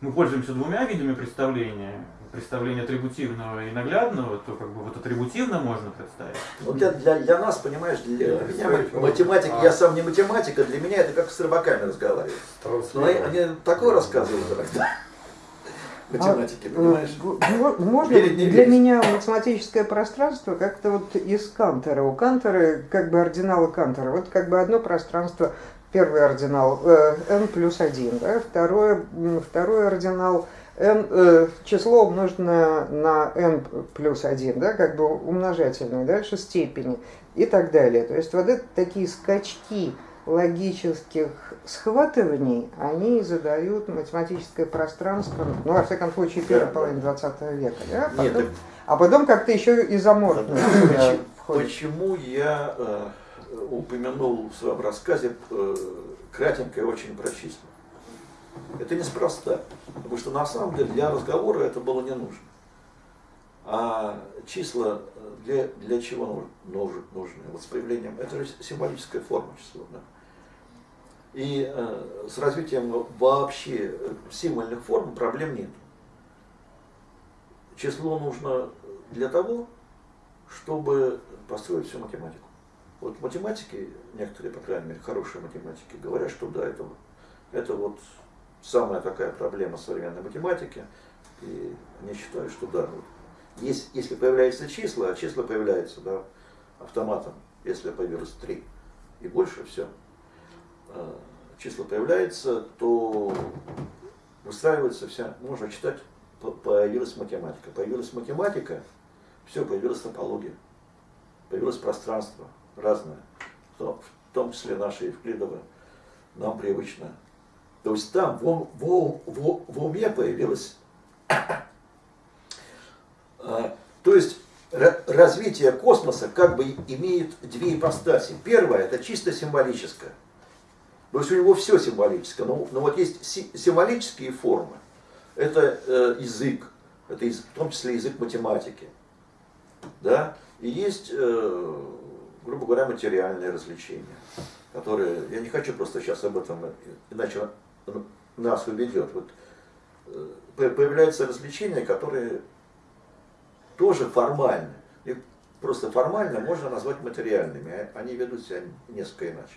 мы пользуемся двумя видами представления, представление атрибутивного и наглядного, то как бы вот атрибутивно можно представить. Ну, для, для, для нас, понимаешь, для меня математика, я сам не математика, для меня это как с рыбаками разговаривать. Но они, они такое рассказывают иногда. Математики, А, понимаешь? Можно не для меня математическое пространство как-то вот из Кантера. У Кантера как бы ординалы Кантера. Вот как бы одно пространство, первый ординал э, n плюс 1, да, второе, второй ординал n, э, число умноженное на n плюс 1, да, как бы умножательное, дальше степени и так далее. То есть вот это такие скачки логических схватываний, они задают математическое пространство, ну, во всяком случае, первой половины 20 века, да, Нет, потом- так а потом как-то еще Почему, входит. почему я э, упомянул в своем рассказе э, кратенько и очень про числа? Это неспроста, потому что на самом деле для разговора это было не нужно. А числа э, для, для чего нуж- нуж- нужны? Вот с появлением, это же символическая форма числа. Да? И э, с развитием вообще э, символьных форм проблем нет. Число нужно для того, чтобы построить всю математику. Вот математики, некоторые, по крайней мере, хорошие математики, говорят, что да, это, это вот самая такая проблема современной математики. И они считают, что да, вот, есть, если появляются числа, а числа появляются да, автоматом, если появилось три и больше, все. Числа появляются, то выстраивается вся, можно читать, по- появилась математика. Появилась математика, все, появилась топология, появилось пространство разное, в том, числе наше Евклидово, нам привычно. То есть там в, в, в, в уме появилось... А, То есть ра- развитие космоса как бы имеет две ипостаси. Первая это чисто символическое. То есть у него все символическое. Но, но вот есть си- символические формы. Это э, язык, это язык, в том числе язык математики. Да? И есть, э, грубо говоря, материальные развлечения, которые, я не хочу просто сейчас об этом, иначе нас уведет. Вот, э, по- появляются развлечения, которые тоже формальны. Их просто формально можно назвать материальными, а они ведут себя несколько иначе.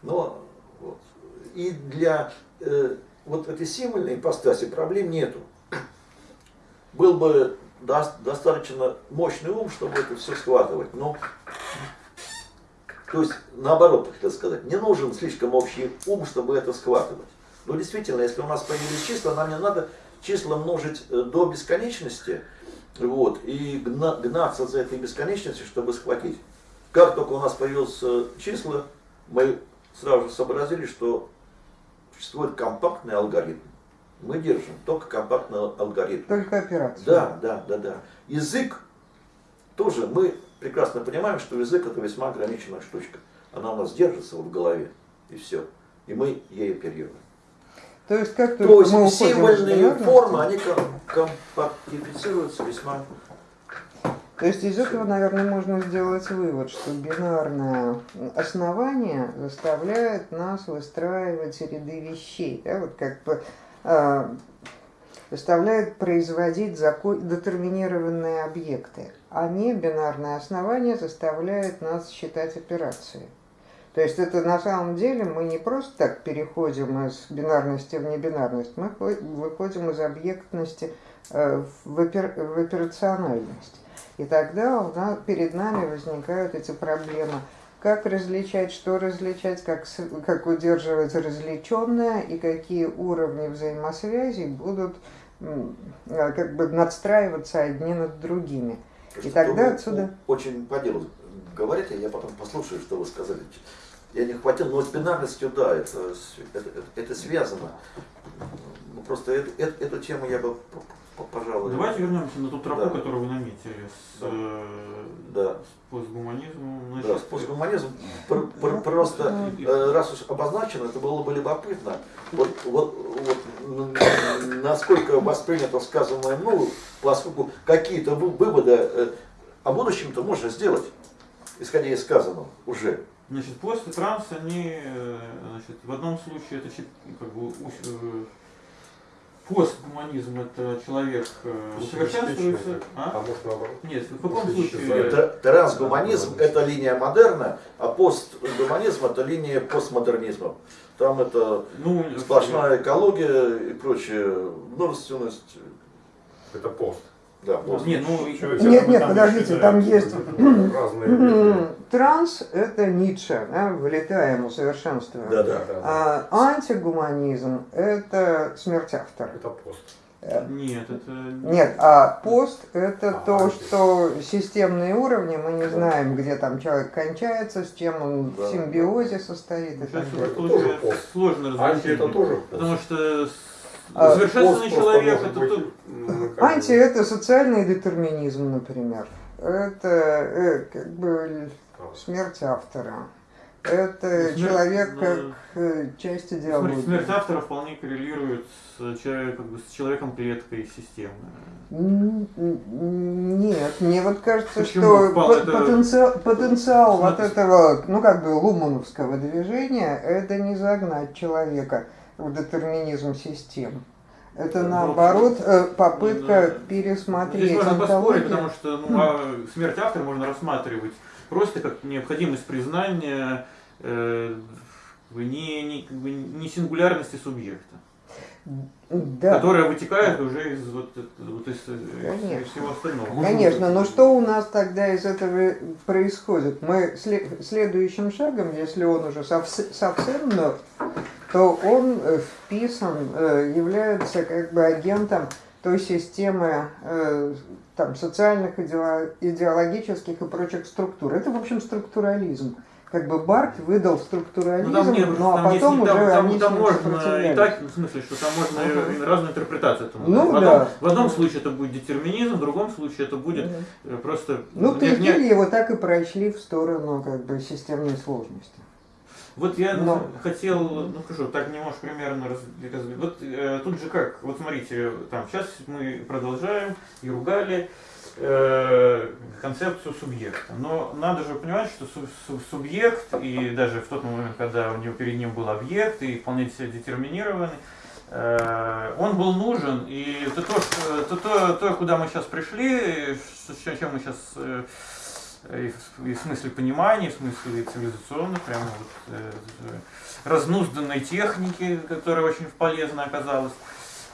Но вот, и для э, вот этой символьной ипостаси проблем нету. Был бы дос- достаточно мощный ум, чтобы это все схватывать. Но, то есть, наоборот, хотел сказать, не нужен слишком общий ум, чтобы это схватывать. Но действительно, если у нас появились числа, нам не надо числа множить э, до бесконечности, вот, и гна- гнаться за этой бесконечностью, чтобы схватить. Как только у нас появилось э, числа, мы сразу же сообразили, что существует компактный алгоритм. Мы держим только компактный алгоритм. Только операция. Да, да, да, да. Язык тоже, мы прекрасно понимаем, что язык это весьма ограниченная штучка. Она у нас держится вот в голове, и все. И мы ей оперируем. То есть как То есть мы символьные формы, они ком- компактифицируются весьма То есть из этого, наверное, можно сделать вывод, что бинарное основание заставляет нас выстраивать ряды вещей, да, вот как бы э, заставляет производить детерминированные объекты, а не бинарное основание заставляет нас считать операции. То есть это на самом деле мы не просто так переходим из бинарности в небинарность, мы хо- выходим из объектности э, в, опер- операциональность. И тогда у перед нами возникают эти проблемы. Как различать, что различать, как, как удерживать различенное и какие уровни взаимосвязи будут э, как бы надстраиваться одни над другими. Потому И что тогда отсюда- Очень по делу говорите, я потом послушаю, что вы сказали. Я не хватил, но с бинарностью, да, это, это, это- это связано. Ну, просто эту, эту- эту тему я бы, пожалуй... Давайте вернемся на ту тропу, Да. которую вы наметили с, Да. э, Да. с постгуманизмом. Да, Значит, с постгуманизмом пр- пр- просто, э, раз уж обозначено, это было бы любопытно, вот, вот, вот насколько воспринято сказанное мною, поскольку какие-то вы- выводы э, о будущем-то можно сделать, исходя из сказанного уже. Значит, пост и транс, они, э, значит, в одном случае это как бы э, постгуманизм это человек э, усовершенствуется. А А? Нет, в каком случае? Трансгуманизм – это линия модерна, а постгуманизм – это линия постмодернизма. Там это Ну, сплошная экология и прочая множественность. Это пост. Да. Нет, ну, Нет, нет, там подождите, там есть Транс – это Ницше, да, вылетаем, усовершенствуем. Да, да. А антигуманизм – это смерть автора. Это пост. Нет, это... Нет, а пост – это А, то, анти. что системные уровни, мы не Да. знаем, где там человек кончается, с чем он Да. в симбиозе состоит и так далее. тоже сложно Анти разграничить. это тоже пост. Потому что А, усовершенствованный Пост просто человек это быть, тут... ну, бы, Анти – это социальный детерминизм, например. Это э, как бы смерть автора. Это Смерть, человек ну, как э, часть Смерть, идеологии. смерть автора вполне коррелирует с, человек- как бы, с человеком клеткой системы. Нет, мне вот кажется, Почему? что по- это- потенциал, потенциал вот Смотри. этого, ну как бы лумановского движения, это не загнать человека в детерминизм систем. Это Ну, наоборот э, попытка да. пересмотреть Здесь можно поспорить, потому что ну, а смерть автора можно рассматривать просто как необходимость признания э, не, не, не сингулярности субъекта, Да. которая вытекает уже из, вот, вот из, э, Конечно. из всего остального. Конечно, но что у нас тогда из этого происходит? Мы сле- следующим шагом, если он уже совс- совсем мертв, то он э, вписан, э, является как бы агентом той системы э, там, социальных, идео- идеологических и прочих структур. Это, в общем, структурализм. Как бы Барт выдал структурализм, Ну, там нет, ну а там потом не- уже там, там, они там ним можно и так, в смысле, что там можно Ага. и разную интерпретацию этому Ну в, да. одном, в одном случае это будет детерминизм, в другом случае это будет Мгм. э, просто... Ну, не- не- прикинь, его так и прочли в сторону как бы системной сложности. Вот я Но- хотел, ну скажу, так немножко примерно раз, раз- вот э, тут же как, вот смотрите, там сейчас мы продолжаем и ругали э, концепцию субъекта, но надо же понимать, что су- су- субъект и даже в тот момент, когда у него перед ним был объект и вполне себе детерминированный, э, он был нужен, и то, то, то, то, куда мы сейчас пришли, с чем мы сейчас э, и в, и в смысле понимания, и в смысле цивилизационной, прямо вот, э, разнузданной техники, которая очень полезна оказалась.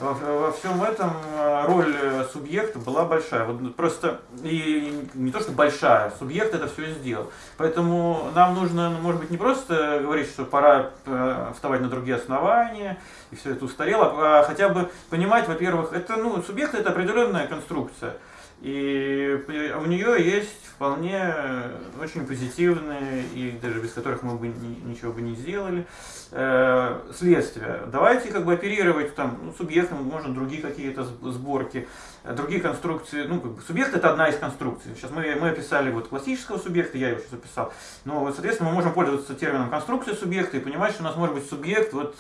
Во, во всем этом э, роль э, субъекта была большая. Вот просто и не то, что большая, субъект это все сделал. Поэтому нам нужно, ну, может быть, не просто говорить, что пора э, вставать на другие основания, и все это устарело, а хотя бы понимать, во-первых, это, ну, субъект это определенная конструкция. И у нее есть вполне очень позитивные, и даже без которых мы бы ни- ничего бы не сделали, э, следствия. Давайте как бы оперировать там ну, субъектом, можно другие какие-то сб- сборки, э, другие конструкции. Ну, как бы субъект это одна из конструкций. Сейчас мы, мы описали вот классического субъекта, я его сейчас описал. Но, соответственно, мы можем пользоваться термином конструкции субъекта и понимать, что у нас может быть субъект, вот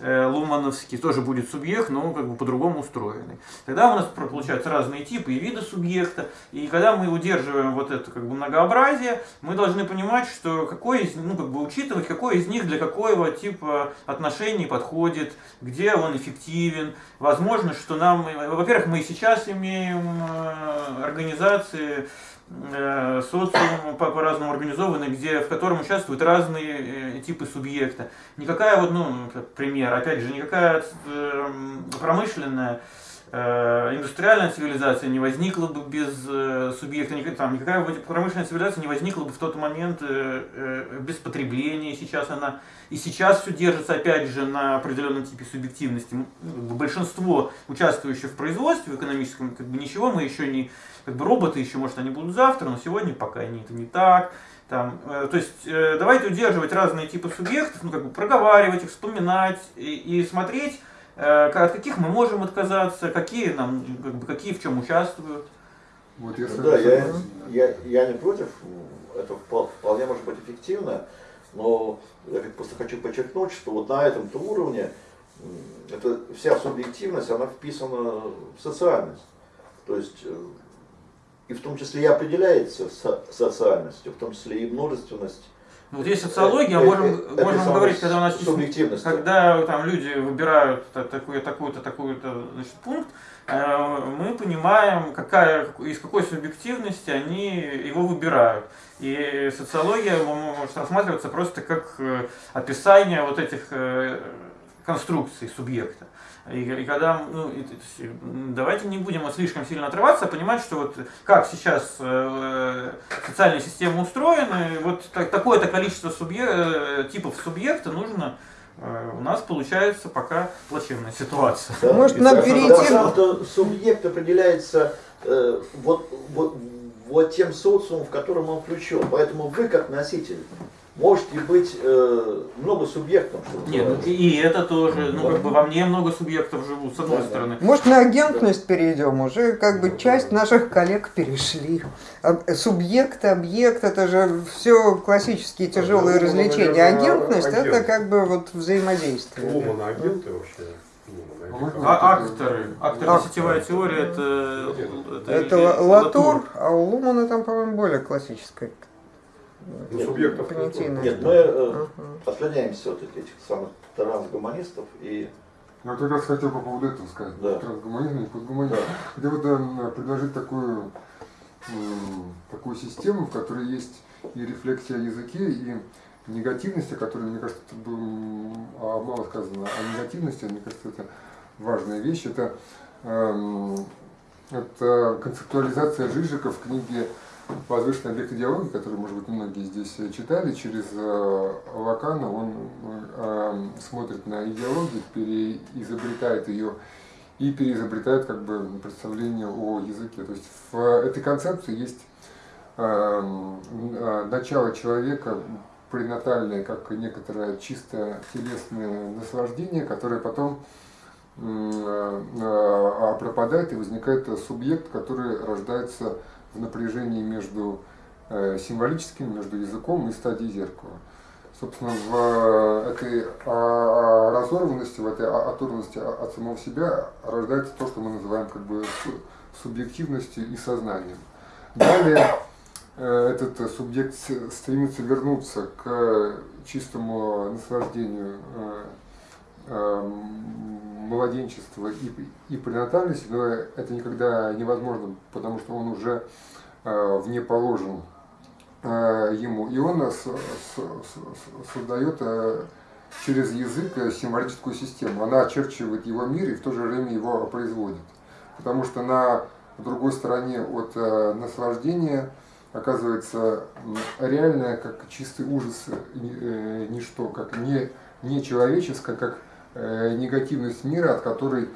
э, Лумановский тоже будет субъект, но как бы по-другому устроенный. Тогда у нас получаются разные типы и виды субъекта. И когда мы удерживаем вот это как бы многообразие, мы должны понимать, что какой из, ну как бы учитывать, какой из них для какого типа отношений подходит, где он эффективен. Возможно, что нам, во-первых, мы сейчас имеем э, организации, э, социум по- по-разному организованный, где, в котором участвуют разные типы субъекта. Никакая вот, ну, пример, опять же, никакая промышленная индустриальная цивилизация не возникла бы без субъекта, там, никакая промышленная цивилизация не возникла бы в тот момент без потребления. Сейчас она и сейчас все держится опять же на определенном типе субъективности. Ну, Большинство участвующих в производстве в экономическом, как бы ничего мы еще не, как бы роботы еще, может, они будут завтра, но сегодня пока они это не так. Там, э, то есть э, давайте удерживать разные типы субъектов, ну как бы проговаривать их, вспоминать и, и смотреть, э, от каких мы можем отказаться, какие нам, как бы, какие в чем участвуют. Вот если Да, я, я, я не против, это впол- вполне может быть эффективно, но я просто хочу подчеркнуть, что вот на этом-то уровне м, это вся субъективность, она вписана в социальность. То есть э, и в том числе и определяется со- социальностью, в том числе и множественность Ну, Вот есть социология, Э, можем, э, это можем говорить, когда у нас субъективность. когда там люди выбирают та- такой, такой-то, такой-то значит, пункт, э, мы понимаем, какая, из какой субъективности они его выбирают. И социология может рассматриваться просто как э, описание вот этих э, конструкций субъекта. И, и когда, ну, и- давайте не будем вот слишком сильно отрываться, а понимать, что вот как сейчас э, социальные системы устроены, вот так- такое-то количество субъе- э, типов субъекта нужно, э, у нас получается пока плачевная ситуация. Да, Может, и нам перейти- субъект определяется э, вот, вот, вот тем социумом, в котором он включен. Поэтому вы, как носитель, можете быть э, много субъектом, что Нет, ну, и, это тоже, ну как бы во мне много субъектов живут, с одной Да, да. стороны. Может, на агентность перейдем? Уже как бы часть наших коллег перешли. Субъект, объект, это же все классические тяжелые Ну, развлечения. наверное, Агентность это как бы вот взаимодействие. Лумана агенты вообще. Можно? А акторы, Акторы. сетевая теория, это... Это или Латур, а у Лумана там, по-моему, более классическая. Ну, субъектов понятийная. Нет, мы э, Ага. отклоняемся от этих самых трансгуманистов и Я вот как раз хотел по поводу этого сказать. Да. Трансгуманизм и постгуманизм. Хотел вот эм, предложить такую, м, такую систему, в которой есть и рефлексия о языке, и негативность, о которой, мне кажется, тут было а, мало сказано. О негативности, мне кажется, это важная вещь. Это, эм, это концептуализация Жижика в книге «Возвышенный объект идеологии», который, может быть, многие здесь э, читали, через э, Лакана он э, смотрит на идеологию, переизобретает ее и переизобретает как бы представление о языке. То есть в этой концепции есть эм, э, начало человека пренатальное, как некоторое чисто телесное наслаждение, которое потом э, э, пропадает и возникает субъект, который рождается в напряжении между э, символическим, между языком и стадией зеркала. Собственно, в этой а, разорванности, в этой а- оторванности от самого себя рождается то, что мы называем как бы су- субъективностью и сознанием. Далее э, этот э, субъект стремится вернуться к чистому наслаждению э, э, младенчества и, и пренатальности, но это никогда невозможно, потому что он уже э, вне положен э, ему. И он э, создает э, через язык э, символическую систему. Она очерчивает его мир и в то же время его производит. Потому что на другой стороне от э, наслаждения оказывается реальное, как чистый ужас, э, э, ничто, как не, не человеческое, как э, негативность мира, от которой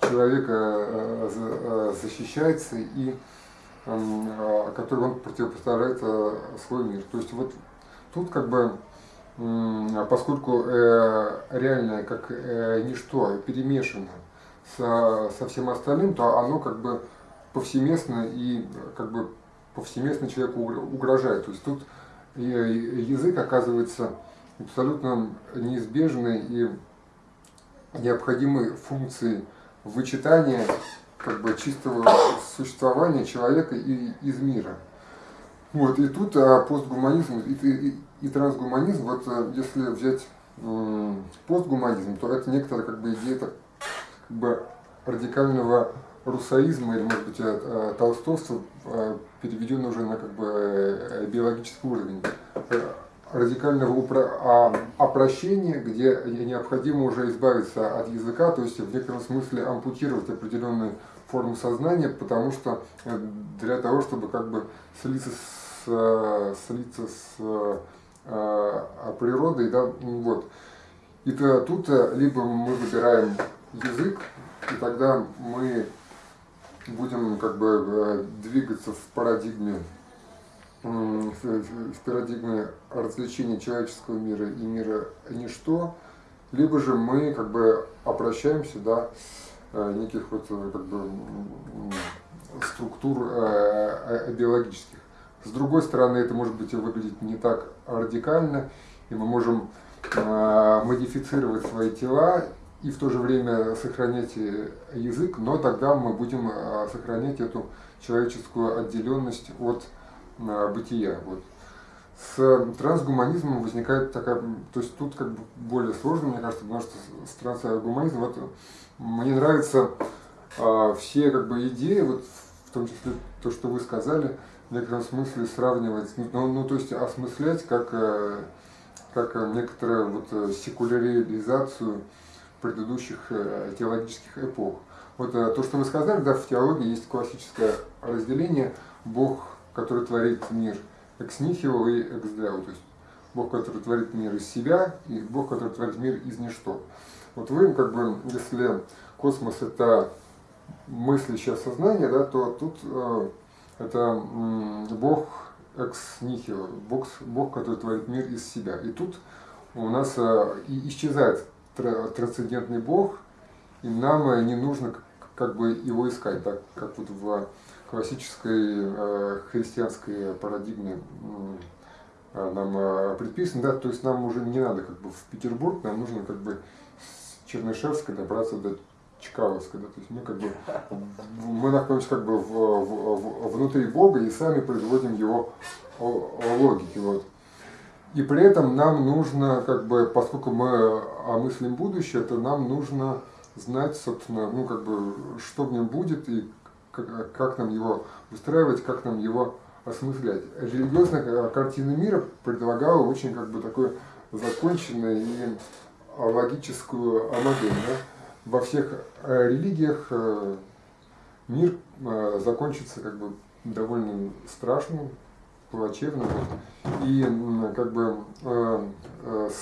человек э, за- защищается и который он противопоставляет свой мир. То есть вот тут как бы, поскольку реальное как ничто перемешано со, со всем остальным, то оно как бы повсеместно и как бы повсеместно человеку угр- угрожает. То есть тут э, язык оказывается абсолютно неизбежной и необходимой функцией вычитания как бы чистого существования человека и из мира. Вот, и тут а, постгуманизм и, и- и трансгуманизм, вот а, если взять постгуманизм, то это некоторая как бы идея как бы радикального русаизма или, может быть, э, э, толстовства, э, переведенного уже на как бы биологический уровень. Радикального упро- а, опрощения, где необходимо уже избавиться от языка, то есть в некотором смысле ампутировать определенную форму сознания, потому что для того, чтобы как бы слиться с, слиться с природой, да, ну вот. И то, тут либо мы выбираем язык, и тогда мы будем как бы э, двигаться в парадигме в парадигме развлечения человеческого мира и мира ничто, либо же мы как бы обращаемся до э, неких вот э, как бы структур биологических. С другой стороны, это может быть и выглядеть не так радикально, и мы можем модифицировать свои тела и в то же время сохранять э, язык, но тогда мы будем э, сохранять эту человеческую отделенность от э, бытия. Вот. с трансгуманизмом возникает такая, то есть тут как бы более сложно, мне кажется, потому что с трансгуманизмом вот мне нравятся а, все как бы идеи, вот в том числе то, что вы сказали, в некотором смысле сравнивать, ну, ну то есть осмыслять как, э, как некоторую вот э, секуляризацию предыдущих э, теологических эпох. Вот то, что вы сказали, да, в теологии есть классическое разделение Бог, который творит мир – экс нихило и экс део, то есть Бог, который творит мир из себя, и Бог, который творит мир из ничто. Вот вы, как бы, если космос это мыслящее сознание, да, то тут э, это э, Бог экс нихило, Бог, Бог, который творит мир из себя. И тут у нас э, и исчезает трансцендентный Бог, и нам э, не нужно как бы его искать, так как вот в классической э, христианской парадигме э, нам э, предписано, да, то есть нам уже не надо как бы в Петербург, нам нужно как бы с Чернышевской добраться до Чкаловска, да, то есть мы как бы мы находимся как бы в, в, в, внутри Бога и сами производим его логики, вот. И при этом нам нужно, как бы, поскольку мы мыслим будущее, то нам нужно знать, собственно, ну, как бы, что в нем будет и как, как нам его устраивать, как нам его осмыслять. Религиозная картина мира предлагала очень как бы такой законченную и логическую модель. Да? Во всех э, религиях э, мир э, закончится как бы довольно страшным, плачевным. И как бы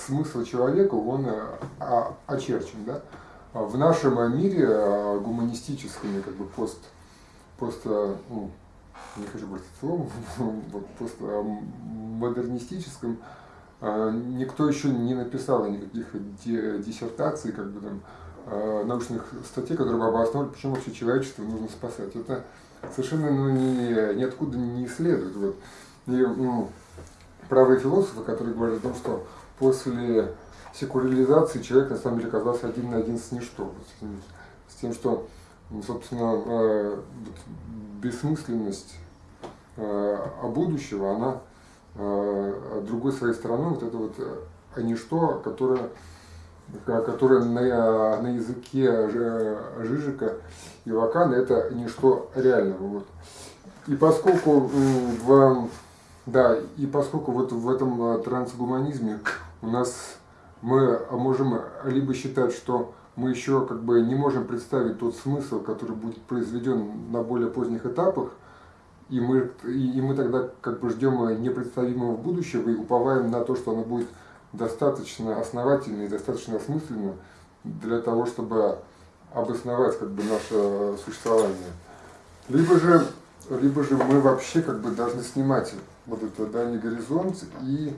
смысл человека, он очерчен. Да? В нашем мире гуманистическом, как бы пост просто, ну, не хочу брать словом, вот просто модернистическом, а, никто еще не написал никаких диссертаций, как бы там, а, научных статей, которые бы обосновали, почему вообще человечество нужно спасать. Это совершенно ну, ни, ниоткуда не исследует. Вот. И ну, правые философы, которые говорят о том, что после секуляризации человек на самом деле оказался один на один с ничто. С тем, что ну, собственно, э, бессмысленность а будущего, она э, другой своей стороны, вот это вот а ничто, которое, которое на, на языке Жижика и Лакана, это ничто реального. Вот. И поскольку в, да, и поскольку вот в этом трансгуманизме у нас мы можем либо считать, что мы еще как бы не можем представить тот смысл, который будет произведен на более поздних этапах, и мы, и мы тогда как бы ждем непредставимого будущего и уповаем на то, что оно будет достаточно основательно и достаточно осмысленно для того, чтобы обосновать как бы наше существование. Либо же, либо же мы вообще как бы должны снимать вот этот дальний горизонт и,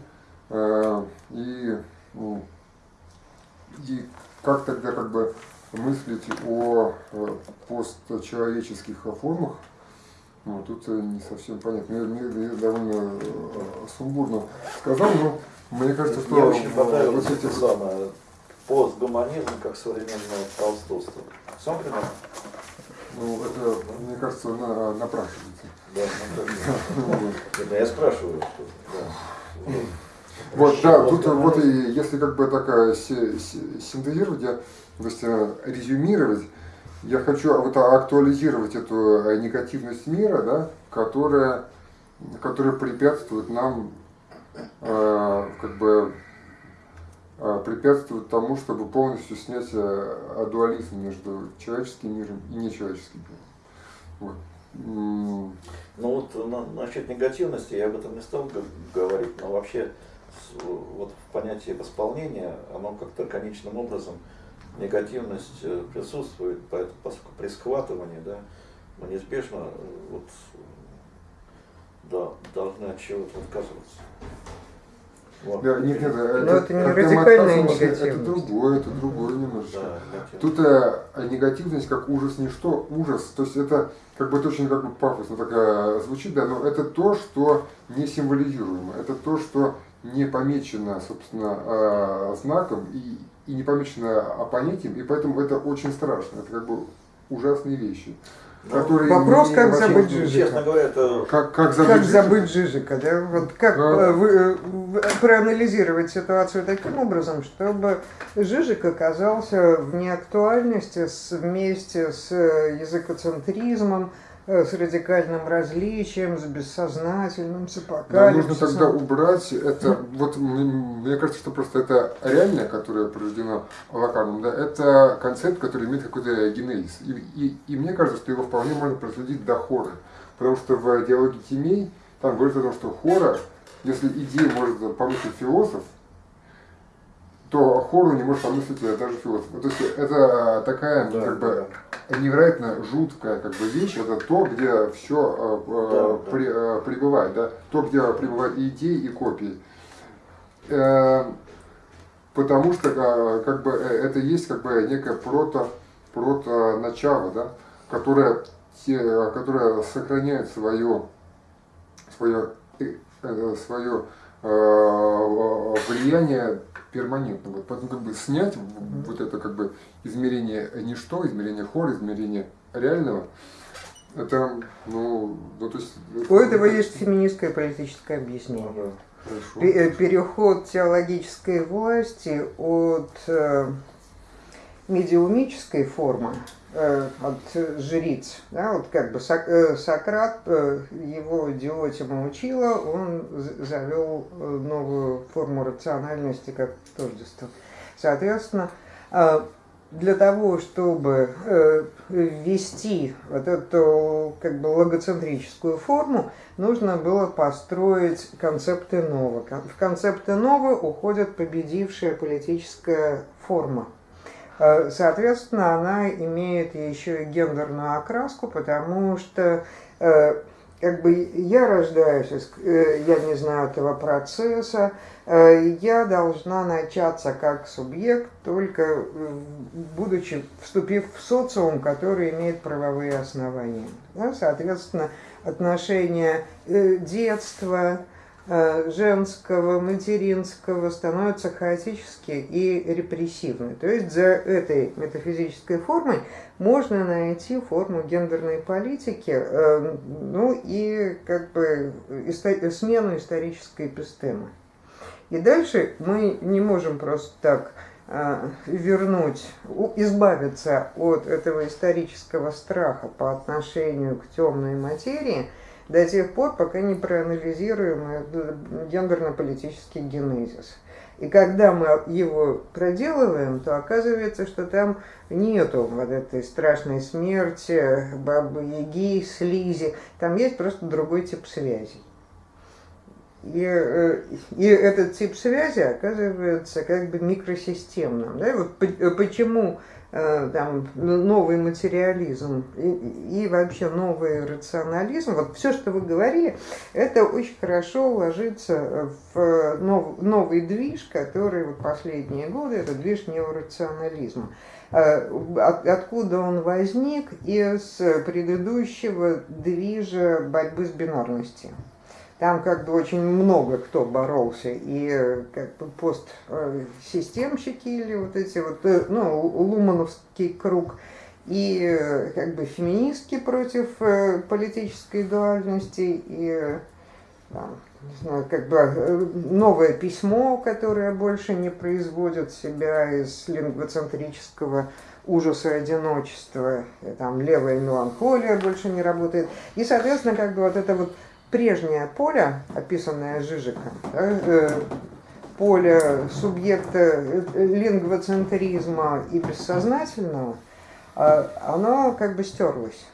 э, и, ну, и как тогда как бы мыслить о э, постчеловеческих формах? Ну, тут э, не совсем понятно. Мне, мне довольно э, сумбурно сказал, но мне кажется, что... Мне очень понравилось вот эти... самое, постгуманизм как современное толстовство. Сам? Ну, это, мне кажется, на, напрашивается. Да. Я спрашиваю. Вот, да, тут вот и если как бы такая синтезировать, я, то есть э, резюмировать, я хочу вот актуализировать эту э, негативность мира, да, которая, которая препятствует нам э, как бы э, препятствует тому, чтобы полностью снять дуализм между человеческим миром и нечеловеческим миром. Вот. Ну вот на, насчет негативности я об этом не стал говорить, но вообще вот в понятии восполнения, оно как-то конечным образом негативность э, присутствует, поэтому при схватывании, да, мы неизбежно э, вот, да, должны от чего-то отказываться. Вот. Да, нет, нет, Но это, это не радикальная негативность. Это другое, это другое немножечко. Да, Тут э, негативность как ужас, не что, ужас. То есть это как бы это очень как бы пафосно такая звучит, да, но это то, что не символизируемо. Это то, что не помечено, собственно, э, знаком и, и не помечено понятием, и поэтому это очень страшно, это как бы ужасные вещи. Который Вопрос, как забыть Жижика. Честно говоря, это Как, как забыть Как Жижика? забыть Жижика, да? Вот как Да. э, вы, проанализировать ситуацию таким образом, чтобы Жижик оказался в неактуальности с- вместе с э, языкоцентризмом, с радикальным различием, с бессознательным, с Да, апокалипсисом. нужно тогда убрать это. Вот мне кажется, что просто это реальное, которое порождено Лаканом, да, это концепт, который имеет какой-то генезис. И, и, и мне кажется, что его вполне можно проследить до хора. Потому что в диалоге Тимей там говорится о том, что хора, если идею может помыслить философ, то хору не может помыслить э, даже философ. То есть это такая Да, как бы невероятно жуткая как бы вещь, это то, где все Да, да. пребывает, да, то, где пребывают и идеи, и копии. Э, потому что э, как бы э, это есть как бы некое прото, прото начало, да, которое, те- которое сохраняет свое, свое, э, э, свое э, влияние перманентно. Вот, поэтому как бы снять в- вот это как бы измерение ничто, измерение хора, измерение реального, это, ну, ну то есть... У этого есть феминистское политическое объяснение. Ага. Хорошо. Э, Переход теологической власти от э, медиумической формы, э, от жриц, да, вот как бы Сок- э, Сократ, э, его диотима учила, он завел э, новую форму рациональности как тождество. Соответственно, э, для того, чтобы э, ввести вот эту как бы логоцентрическую форму, нужно было построить концепты Нова. В концепты Нова уходит победившая политическая форма. Э, Соответственно, она имеет еще и гендерную окраску, потому что э, как бы я рождаюсь, э, я не знаю этого процесса, я должна начаться как субъект, только будучи, вступив в социум, который имеет правовые основания. Да, Соответственно, отношения детства, женского, материнского становятся хаотически и репрессивны. То есть за этой метафизической формой можно найти форму гендерной политики, э, ну и как бы смену исторической эпистемы. И дальше мы не можем просто так э, вернуть, избавиться от этого исторического страха по отношению к темной материи до тех пор, пока не проанализируем гендерно-политический генезис. И когда мы его проделываем, то оказывается, что там нету вот этой страшной смерти, бабы-яги, слизи. Там есть просто другой тип связей. И, э, и этот тип связи оказывается как бы микросистемным. Да? Вот э, почему там новый материализм и, и вообще новый рационализм, вот все, что вы говорили, это очень хорошо ложится в нов- новый движ, который вот последние годы, это движ неорационализма. Э, от- Откуда он возник? Из предыдущего движа борьбы с бинарностью. Там как бы очень много кто боролся, и э, как бы постсистемщики или вот эти вот, э, ну, лумановский круг, и э, как бы феминистки против э, политической дуальности, и э, там, не знаю, как бы э, новое письмо, которое больше не производит себя из лингвоцентрического ужаса одиночества, там левая меланхолия больше не работает. И, соответственно, как бы вот это вот прежнее поле, описанное Жижиком, э, поле субъекта э, лингвоцентризма и бессознательного, э, оно как бы стерлось.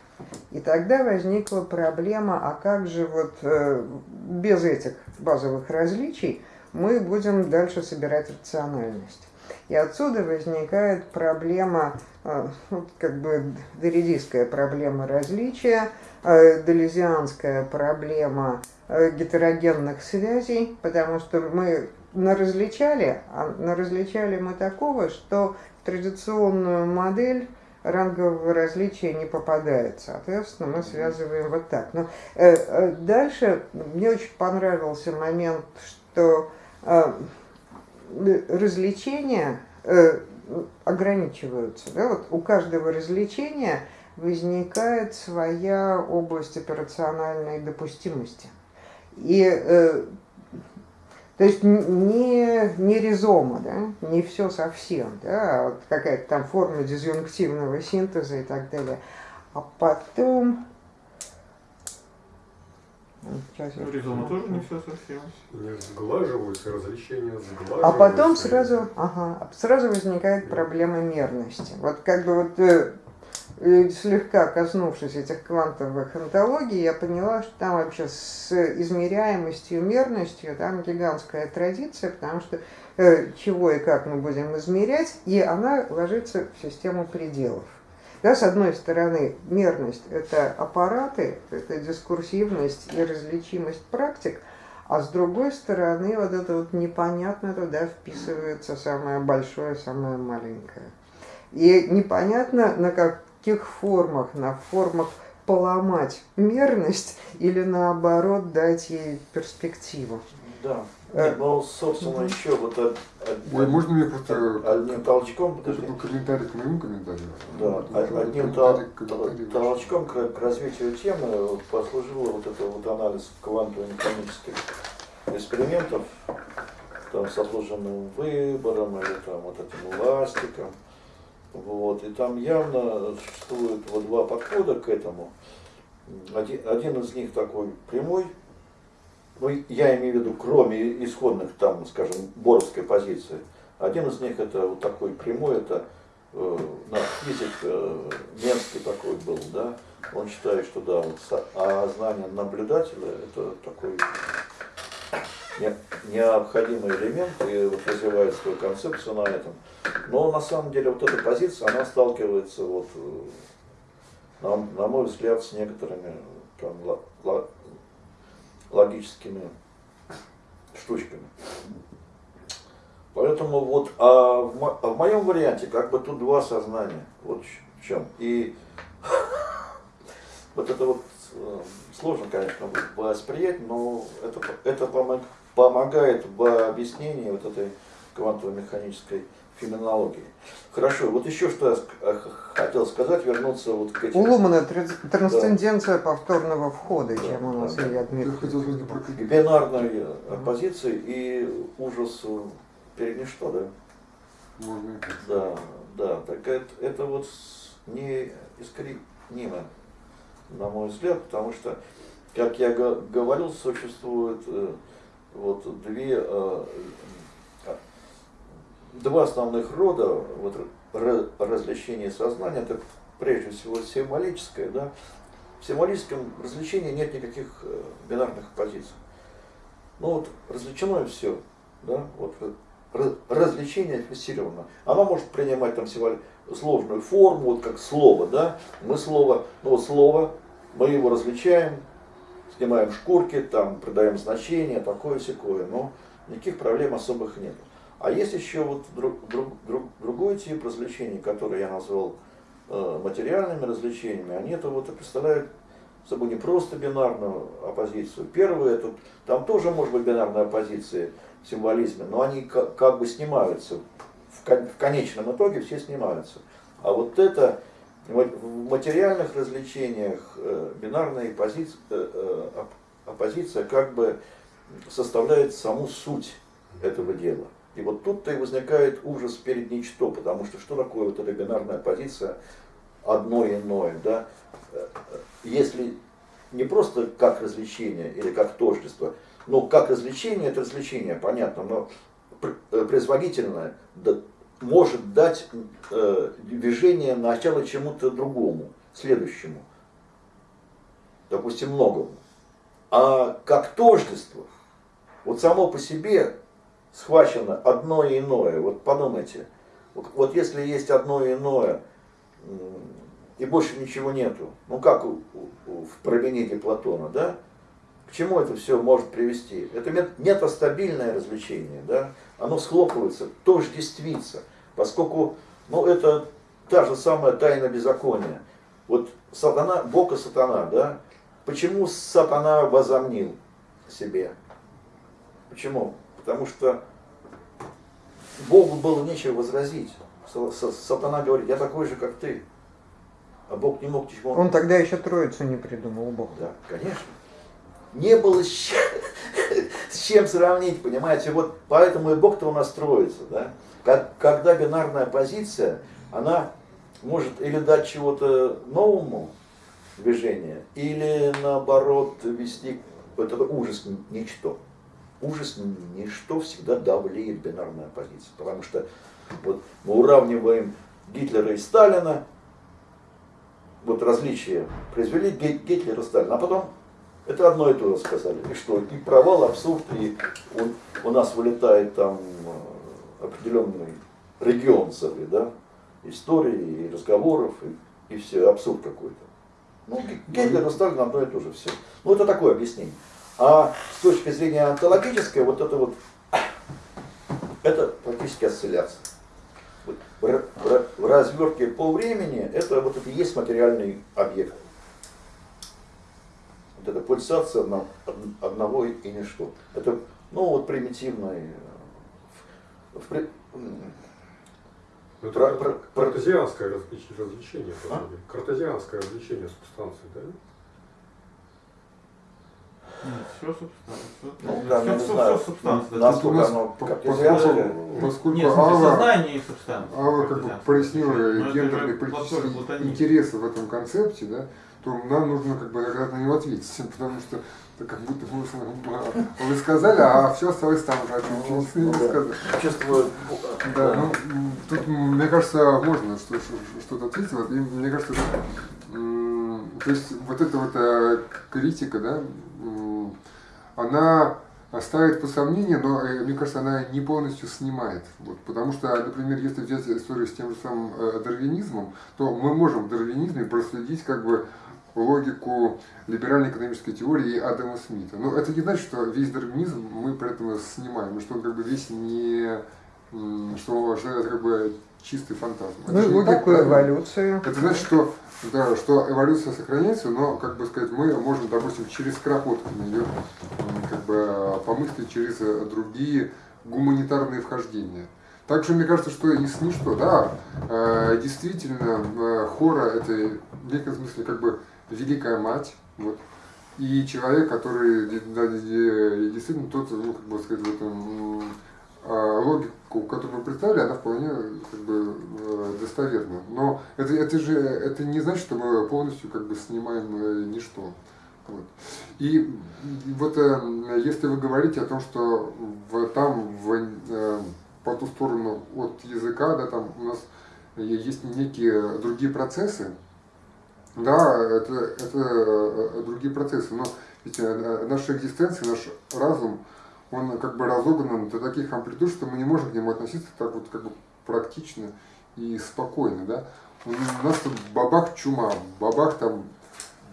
И тогда возникла проблема, а как же вот э, без этих базовых различий мы будем дальше собирать рациональность. И отсюда возникает проблема, ну, как бы доридийская проблема различия, э, делезианская проблема э, гетерогенных связей, потому что мы наразличали, а наразличали мы такого, что в традиционную модель рангового различия не попадает. Соответственно, мы связываем вот так. Но э, э, дальше мне очень понравился момент, что э, развлечения ограничиваются. Да? Вот у каждого развлечения возникает своя область операциональной допустимости. И э, то есть не, не ризома, да, не все совсем, да, а вот какая-то там форма дизъюнктивного синтеза и так далее. А потом Сейчас ну, ризома тоже не все совсем. Не сглаживаются, различения сглаживаются. А потом сразу, ага, сразу возникает проблема мерности. Вот как бы вот э, слегка коснувшись этих квантовых антологий, я поняла, что там вообще с измеряемостью, мерностью, там гигантская традиция, потому что э, чего и как мы будем измерять, и она ложится в систему пределов. Да, с одной стороны, мерность – это аппараты, это дискурсивность и различимость практик, а с другой стороны, вот это вот непонятно туда вписывается самое большое, самое маленькое. И непонятно, на каких формах, на формах поломать мерность или наоборот дать ей перспективу. Да. Нет, ну, собственно, еще вот од, од, Ой, можно мне просто одним толчком, подожди. Это был комментарий к моему комментарию. Да, одним тол, толчком к, к развитию темы послужил вот это вот анализ квантово-механических экспериментов, там с отложенным выбором или там вот этим эластиком. Вот. И там явно существует вот два подхода к этому. Один, один из них такой прямой, ну, я имею в виду, кроме исходных, там, скажем, боровской позиции, один из них это вот такой прямой, это э, наш физик э, Менский такой был, да, он считает, что да, вот, а знание наблюдателя это такой необходимый элемент и вот развивает свою концепцию на этом. Но на самом деле вот эта позиция, она сталкивается вот, э, на, на мой взгляд, с некоторыми там, логическими штучками. Поэтому вот, а в, а в моем варианте как бы тут два сознания, вот в чем. И вот это вот э, сложно, конечно, восприять, но это, это помогает в объяснении вот этой квантово-механической феноменологии. Хорошо, вот еще что я э, хотел сказать, вернуться вот к этим... У Лумана трансценденция да. повторного входа, да, чем у нас да. Дмитриевич. К бинарной оппозиции и ужас перед ничто, да? Можно Да, да, так это, это вот не искоренимо, на мой взгляд, потому что, как я говорил, существует э, вот две э, два основных рода вот, развлечения сознания. Это прежде всего символическое. Да? В символическом развлечении нет никаких э, бинарных позиций. Ну вот развлечено все. Да? Вот, развлечение фиксировано. Оно может принимать там сложную форму, вот как слово, да, мы слово, ну вот слово, мы его различаем, снимаем шкурки, там придаем значение, такое секое, но никаких проблем особых нет. А есть еще вот друг, друг, друг, другой тип развлечений, который я назвал э, материальными развлечениями. Они это вот представляют собой не просто бинарную оппозицию. Первое, это, там тоже может быть бинарная оппозиция в символизме, но они как, как бы снимаются. В, в конечном итоге все снимаются. А вот это в материальных развлечениях э, бинарная оппозиция, э, э, оппозиция как бы составляет саму суть этого дела. И вот тут-то и возникает ужас перед ничто, потому что что такое вот эта бинарная позиция одно иное, да? Если не просто как развлечение или как тождество, но как развлечение, это развлечение, понятно, но производительное может дать э, движение начало чему-то другому, следующему, допустим, многому. А как тождество, вот само по себе схвачено одно и иное. Вот подумайте, вот если есть одно и иное, и больше ничего нету, ну как у, в провинении Платона, да? К чему это все может привести? Это метастабильное развлечение, да? Оно схлопывается, тождествится, поскольку, ну это та же самая тайна беззакония. Вот сатана, Бог и сатана, да? Почему сатана возомнил себе? Почему? Потому что Богу было нечего возразить. Сатана говорит, я такой же, как ты. А Бог не мог ничего... Он тогда еще троицу не придумал, Бог. Да, конечно. Не было с чем, сравнить, понимаете? Вот поэтому и Бог-то у нас строится, да? Как, когда бинарная позиция, она может или дать чего-то новому движение, или наоборот вести вот это ужас ничто. Ужас ничто всегда давлеет бинарная позиция, потому что вот мы уравниваем Гитлера и Сталина, вот различия произвели Гитлер и Сталин, а потом это одно и то же сказали. И что? И провал, абсурд, и он, у нас вылетает там определенный регион целый, да, истории и разговоров, и, и все, абсурд какой-то. Ну, Гитлер и Сталин одно и то же все. Ну, это такое объяснение. А с точки зрения онтологической, вот это вот, это практически осцилляция. В, в, в развертке по времени это вот это и есть материальный объект. Вот это пульсация одно, одного и ничто. Это, ну, вот примитивный, в, ну, это про, про, картезианское развлечение, а? картезианское развлечение субстанции, да? Нет, все субстанция. Ну, да, все, все, все субстанция. насколько нас оно картезианское. Поскольку Нет, Алла, сознание и субстанция. Алла как бы прояснила гендерные политические интересы в этом концепте, да, то нам нужно как бы на него ответить, потому что это как будто бы вы, сказали, а все осталось там же, не Ну, да. Чувствую, Да, ну, м, тут, мне кажется, можно что- что- что-то ответить. Вот, и мне кажется, то есть вот эта вот э, критика, да, она ставит по сомнению, но, э, мне кажется, она не полностью снимает. Вот, потому что, например, если взять историю с тем же самым э, дарвинизмом, то мы можем в дарвинизме проследить как бы логику либеральной экономической теории Адама Смита. Но это не значит, что весь дарвинизм мы при этом снимаем, что он как бы весь не что, что это как бы чистый фантазм. Это Ну, так, логику правильно? эволюцию. Это значит, что, да, что эволюция сохраняется, но, как бы сказать, мы можем, допустим, через Кропоткина ее м, как бы помыслить через другие гуманитарные вхождения. Также мне кажется, что и с ничто, да, э, действительно, э, хора это в неком смысле как бы великая мать, вот, и человек, который да, де- действительно тот, ну, как бы сказать, в этом а, логику, которую мы представили, она вполне как бы э, достоверна. Но это, это же это не значит, что мы полностью как бы снимаем э, ничто. Вот. И вот э, если вы говорите о том, что в, там в, по ту сторону от языка, да, там у нас есть некие другие процессы, да, это, это э, другие процессы, но ведь э, наша экзистенция, наш разум, он как бы разогнан до таких амплитуд, что мы не можем к нему относиться так вот как бы практично и спокойно, да. У нас тут бабах чума, бабах там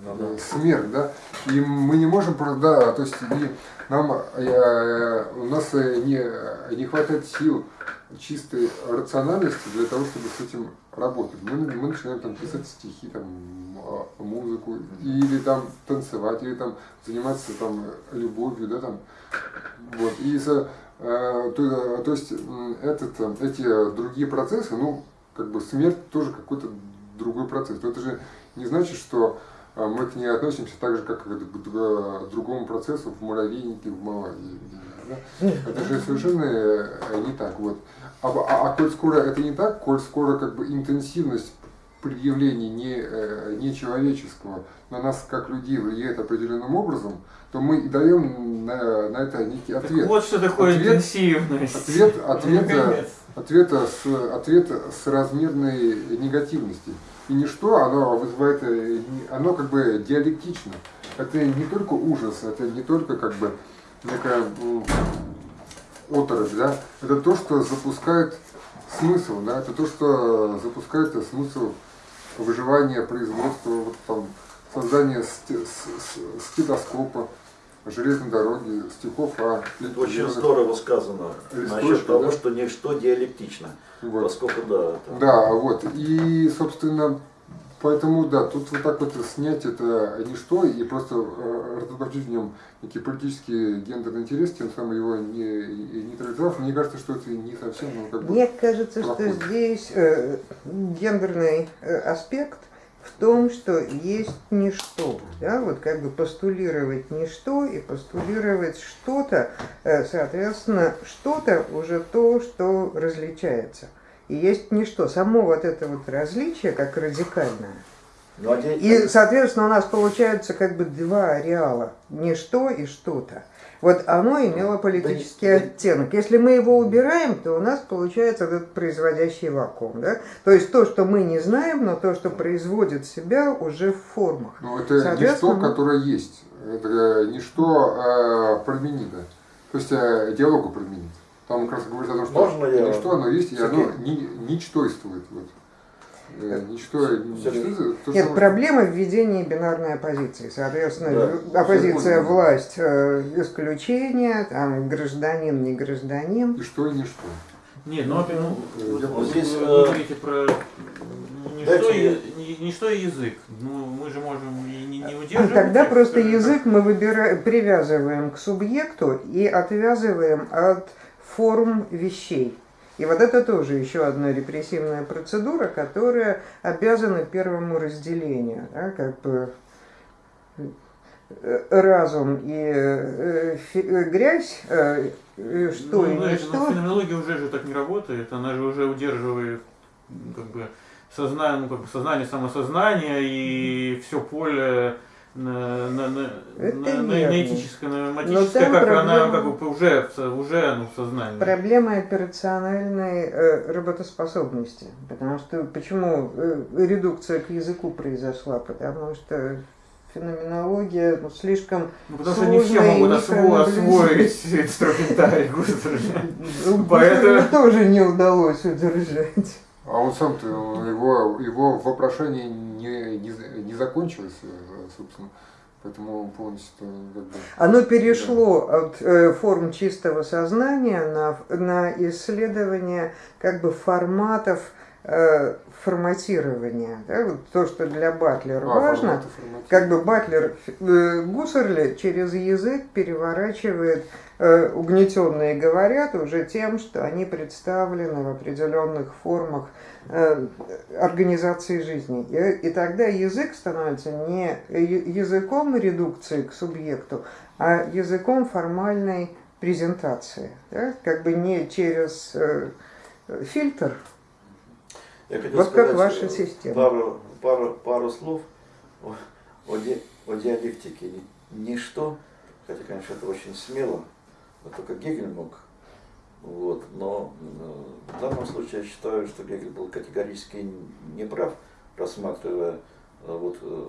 Ну да. э, смерть, да, и мы не можем да, то есть и нам, э, у нас э, не, не хватает сил чистой рациональности для того, чтобы с этим работать. Мы, мы начинаем там писать стихи, там, а, музыку, или там танцевать, или там заниматься там любовью, да, там, вот, и за, э, то, то есть этот, э, эти другие процессы, ну, как бы смерть тоже какой-то другой процесс. Но это же не значит, что а, мы к ней относимся так же, как к к другому процессу в муравейнике в Малайзии. да. Это же совершенно э, не так. Вот. А, а, а коль скоро это не так, коль скоро как бы интенсивность предъявлений не, э, нечеловеческого на нас как людей влияет определенным образом, то мы и даем на, на это некий Так ответ. вот что такое Ответ- интенсивность. ответ- Ну, ответ, э, ответа с, ответа с размерной негативности. И ничто, оно вызывает, э, не- оно как бы диалектично. Это не только ужас, это не только как бы некая оторопь, да, это то, что запускает смысл, да, это то, что запускает смысл выживания, производства, вот там, создания стетоскопа, железной дороги, стихов о Это очень зелёных- здорово сказано Листочка, насчет того, да? что ничто диалектично. Вот. Поскольку да, это- Да, вот. И, собственно, поэтому, да, тут вот так вот снять это ничто и просто э, разоблачить в нем некий политический гендерный интерес, тем самым его не, нейтрализовав, мне кажется, что это не совсем, ну, как бы... Мне кажется, что плохой. здесь э, гендерный э, аспект в том, что есть ничто. Да? Вот как бы постулировать ничто и постулировать что-то, э, соответственно, что-то уже то, что различается. И есть ничто. Само вот это вот различие, как радикальное, Ну, а и, соответственно, у нас получается как бы два ареала. Ничто и что-то. Вот оно имело политический Да оттенок. Если мы его убираем, то у нас получается этот производящий вакуум. Да? То есть то, что мы не знаем, но то, что производит себя уже в формах. Ну, это ничто, Соответственно, которое есть. Это ничто э, променито. То есть э, диалогу променит. Там как раз говорится о том, что Можно я- ничто, оно есть, и оно Сергей? ни, ничтойствует. Вот. Э, Ничто, Сергей? ничто, то, Нет, что- проблема введения бинарной оппозиции. Соответственно, Да. оппозиция власть э, исключение, там гражданин не гражданин. И что, и ничто. Нет, ну, ну, вот вот здесь, вы э, говорите про не дайте что, мне- и- не- не что и язык. Ну, мы же можем и не, не удерживать. Тогда их, просто язык мы выбираем, привязываем к субъекту и отвязываем от форм вещей. И вот это тоже еще одна репрессивная процедура, которая обязана первому разделению. да, как бы э, разум и э, э, грязь, э, э, что ну, и не ну, что. феноменология уже же так не работает, она же уже удерживает как бы сознание, ну, как бы сознание, самосознание и все поле на, на, на, Это на- на- этическое, на матическое, как она проблема- как бы уже, уже ну, в сознании. Проблема операциональной э, работоспособности. Потому что почему э, редукция к языку произошла? Потому что феноменология ну, слишком Ну, потому что не все могут осво- освоить инструментарий. Ну, Поэтому- тоже не удалось удержать. А он сам-то, его, его вопрошение не, не, не закончилось, собственно. Поэтому полностью как бы... Оно перешло от э, форм чистого сознания на, на исследование как бы форматов э, форматирования. да, вот то, что для Батлера А, важно, как бы Батлер э, Гуссерли через язык переворачивает э, угнетенные говорят уже тем, что они представлены в определенных формах э, организации жизни. И, и тогда язык становится не языком редукции к субъекту, а языком формальной презентации. да, Как бы не через э, фильтр. Я хотел Вот как сказать, ваша э, система. Пару, пару, пару слов о, о, ди- о диалектике. Ни- Ничто, хотя, конечно, это очень смело, но только Гегель мог. Вот, но э, в данном случае я считаю, что Гегель был категорически неправ, рассматривая э, вот, э,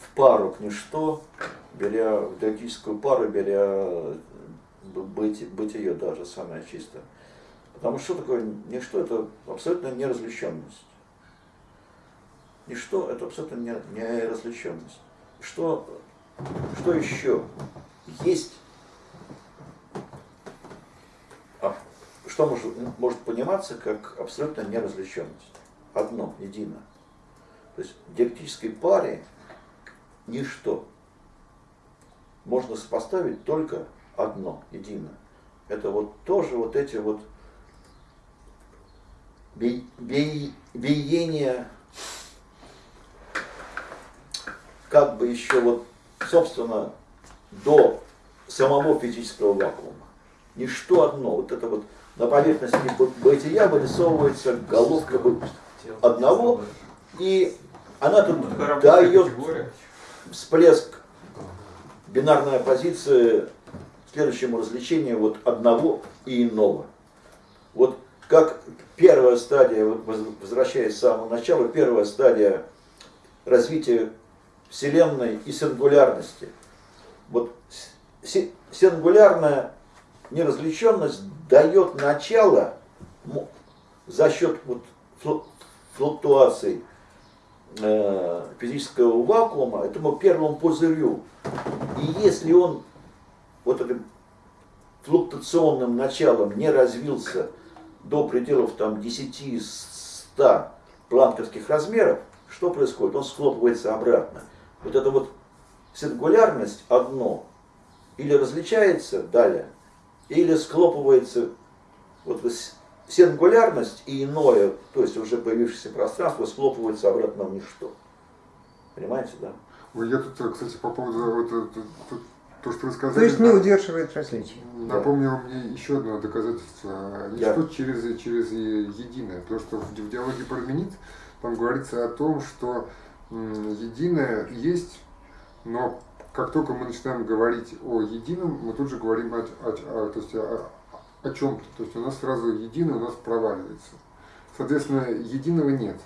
в пару к ничто, беря в диалектическую пару, беря э, быть, бытие даже самое чистое. Потому что что такое ничто? Это абсолютно неразличенность. Ничто это абсолютно не- неразличенность. Что, что еще есть? А что может, может пониматься как абсолютно неразличенность? Одно, едино. То есть в диалектической паре ничто можно сопоставить только одно, едино. Это вот тоже вот эти вот биение, как бы еще вот, собственно, до самого физического вакуума. Ничто одно, вот это вот на поверхности бытия вырисовывается головка одного, и она тут дает всплеск бинарной оппозиции следующему развлечению вот одного и иного. Вот как первая стадия, воз- возвращаясь с самого начала, первая стадия развития Вселенной и сингулярности. Вот си- сингулярная неразличенность дает начало за счет вот флу- флуктуаций э, физического вакуума этому первому пузырю. И если он вот этим флуктуационным началом не развился до пределов там 10-100 планковских размеров, что происходит? Он схлопывается обратно. Вот эта вот сингулярность одно или различается далее, или схлопывается вот сингулярность и иное, то есть уже появившееся пространство, схлопывается обратно в ничто. Понимаете, да? Ой, Я тут, кстати, по поводу вот, тут- тут- то, что вы сказали. То есть не да, удерживает различия. Напомнил мне еще одно доказательство. Да. Ничто через, через единое. То, что в, в диалоге Парменид там говорится о том, что единое есть, но как только мы начинаем говорить о едином, мы тут же говорим о, о- о- то есть о, о чем-то. То есть у нас сразу единое у нас проваливается. Соответственно, единого нет.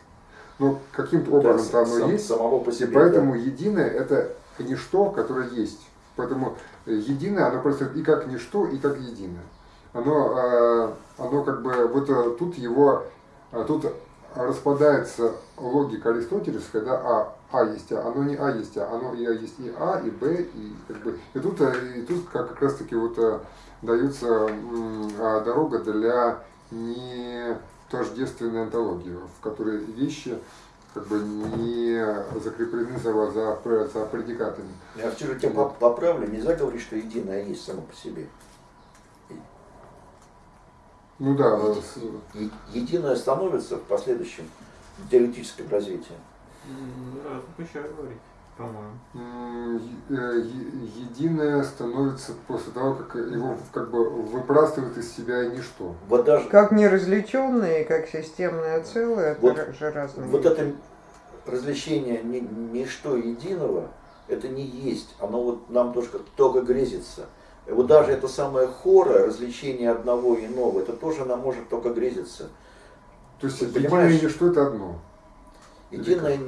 Но каким-то образом Да, оно сам- есть. Самого по И себе. поэтому единое это ничто, которое есть. Поэтому единое, оно просто и как ничто, и как единое. Оно, э, оно как бы, вот э, тут его, э, тут распадается логика аристотелевская, да, а, а есть А, оно не А есть А, оно и А есть и А, и Б, и как бы, и тут, и тут как, как раз таки вот дается а, дорога для не тождественной антологии, в которой вещи как бы не закреплены за, за, за предикатами. Я все же тебя поп- поправлю, нельзя говорить, что единое есть само по себе. Ну да, Еди- с- е- Единое становится в последующем диалектическом развитии. М, Да, запрещаю говорить, е- единое становится после того, как его как бы выпрастывает из себя ничто. Вот даже Как неразличенное и как системное целое, это Вот- ра- же разные вот это развлечение ни, ничто единого, это не есть. Оно вот нам только, только грезится. И вот даже это самое хора, развлечение одного и иного, это тоже нам может только грезиться. То есть единое понимаешь? и ничто это одно. Единое,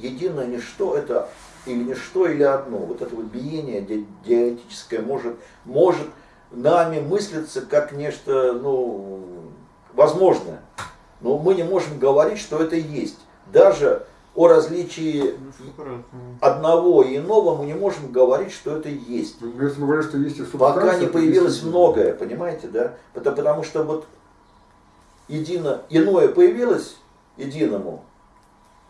единое ничто это или ничто, или одно. Вот это вот биение ди- диалектическое может, может нами мыслиться как нечто ну, возможное. Но мы не можем говорить, что это есть. Даже о различии Ну, одного и иного мы не можем говорить, что это есть. Ну, Если мы говорим, что есть и Пока не появилось есть многое, понимаете, да? Потому, потому что вот едино, иное появилось единому.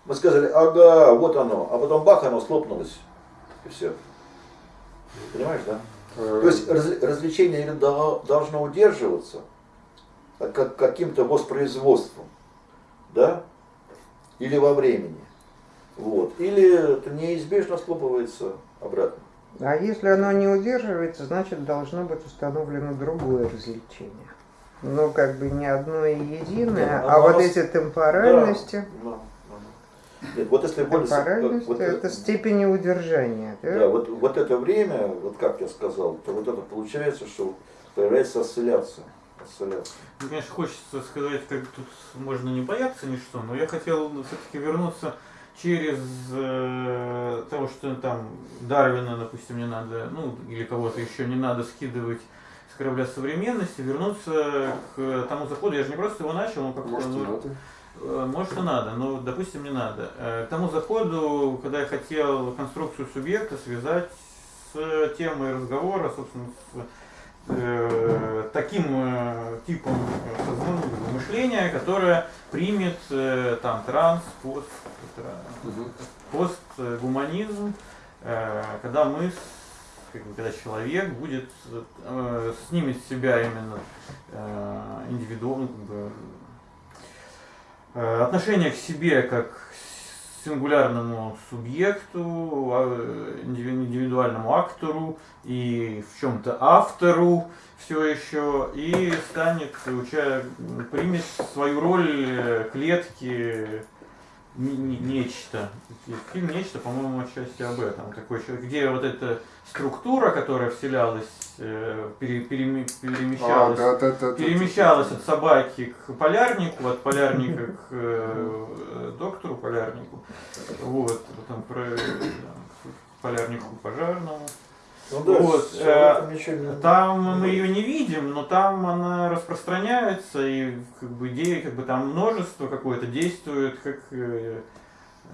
Мы сказали, ага, вот оно, а потом бах, оно слопнулось. И все. Понимаешь, да? То есть раз- развлечение должно удерживаться как, каким-то воспроизводством, да? Или во времени. Вот. Или это неизбежно схлопывается обратно. А если оно не удерживается, значит должно быть установлено другое развлечение. Ну, как бы не одно и единое, Нет, а вот эти темпоральности, Да, да, да. Нет, вот если более- вот это степени удержания. да? Да, вот, вот это время, вот как я сказал, то вот это получается, что появляется осцилляция. осцилляция. Ну, конечно, хочется сказать, как тут можно не бояться ничто, но я хотел все-таки вернуться через э, того, что там Дарвина, допустим, не надо, ну, или кого-то еще не надо скидывать с корабля современности, вернуться к тому заходу, я же не просто его начал, но как Может, ну, надо. Может и надо, но, допустим, не надо. Э, К тому заходу, когда я хотел конструкцию субъекта связать с темой разговора, собственно, с э, таким э, типом э, мышления, которое примет э, там транс, пост, постгуманизм, э, когда мы, с- как бы, когда человек будет э, снимет с себя именно э, индивидуально, как бы, э, отношение к себе как к сингулярному субъекту, а, индиви- индивидуальному актору и в чем-то автору все еще и станет, примет свою роль э, клетки не- не- нечто. Фильм нечто, по-моему, отчасти об этом. Такой человек, где вот эта структура, которая вселялась, э, пере- переми- А, перемещалась, да, да, да, да. перемещалась от собаки к полярнику, от полярника к э, доктору полярнику, вот, потом про, да, к полярнику пожарному. Ну да, Вот, э, ничего Там мы ее не видим, но там она распространяется, и как бы идеи, как бы там множество какое-то действует, как, э, э,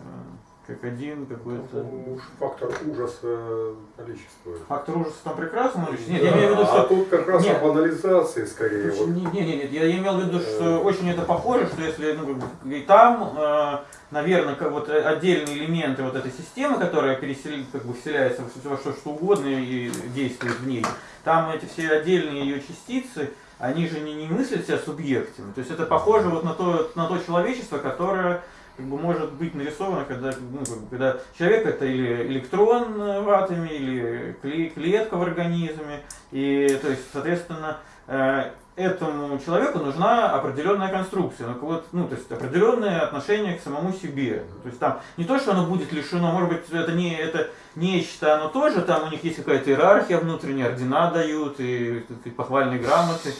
как один какой-то. Уж фактор ужаса количества. Фактор ужаса там прекрасно, но нет, я имею в виду, а что тут как раз Нет. о банализации скорее. Вот. Не, не, не, нет, я имел в виду, что Э. очень это похоже, что если ну, и там, э, наверное, как вот отдельные элементы вот этой системы, которая пересели, как бы вселяется во все- во что, что угодно и действует в ней, там эти все отдельные ее частицы, они же не, не мыслят себя субъектами. То есть это похоже вот на то, на то человечество, которое как бы может быть нарисовано, когда, ну, как бы, когда человек это или электрон в атоме, или кле- клетка в организме. И то есть, соответственно, э, этому человеку нужна определенная конструкция, ну, вот, ну, то есть определенное отношение к самому себе. То есть там не то, что оно будет лишено, может быть, это не это нечто, оно тоже, там у них есть какая-то иерархия внутренняя, ордена дают и, и похвальные грамоты.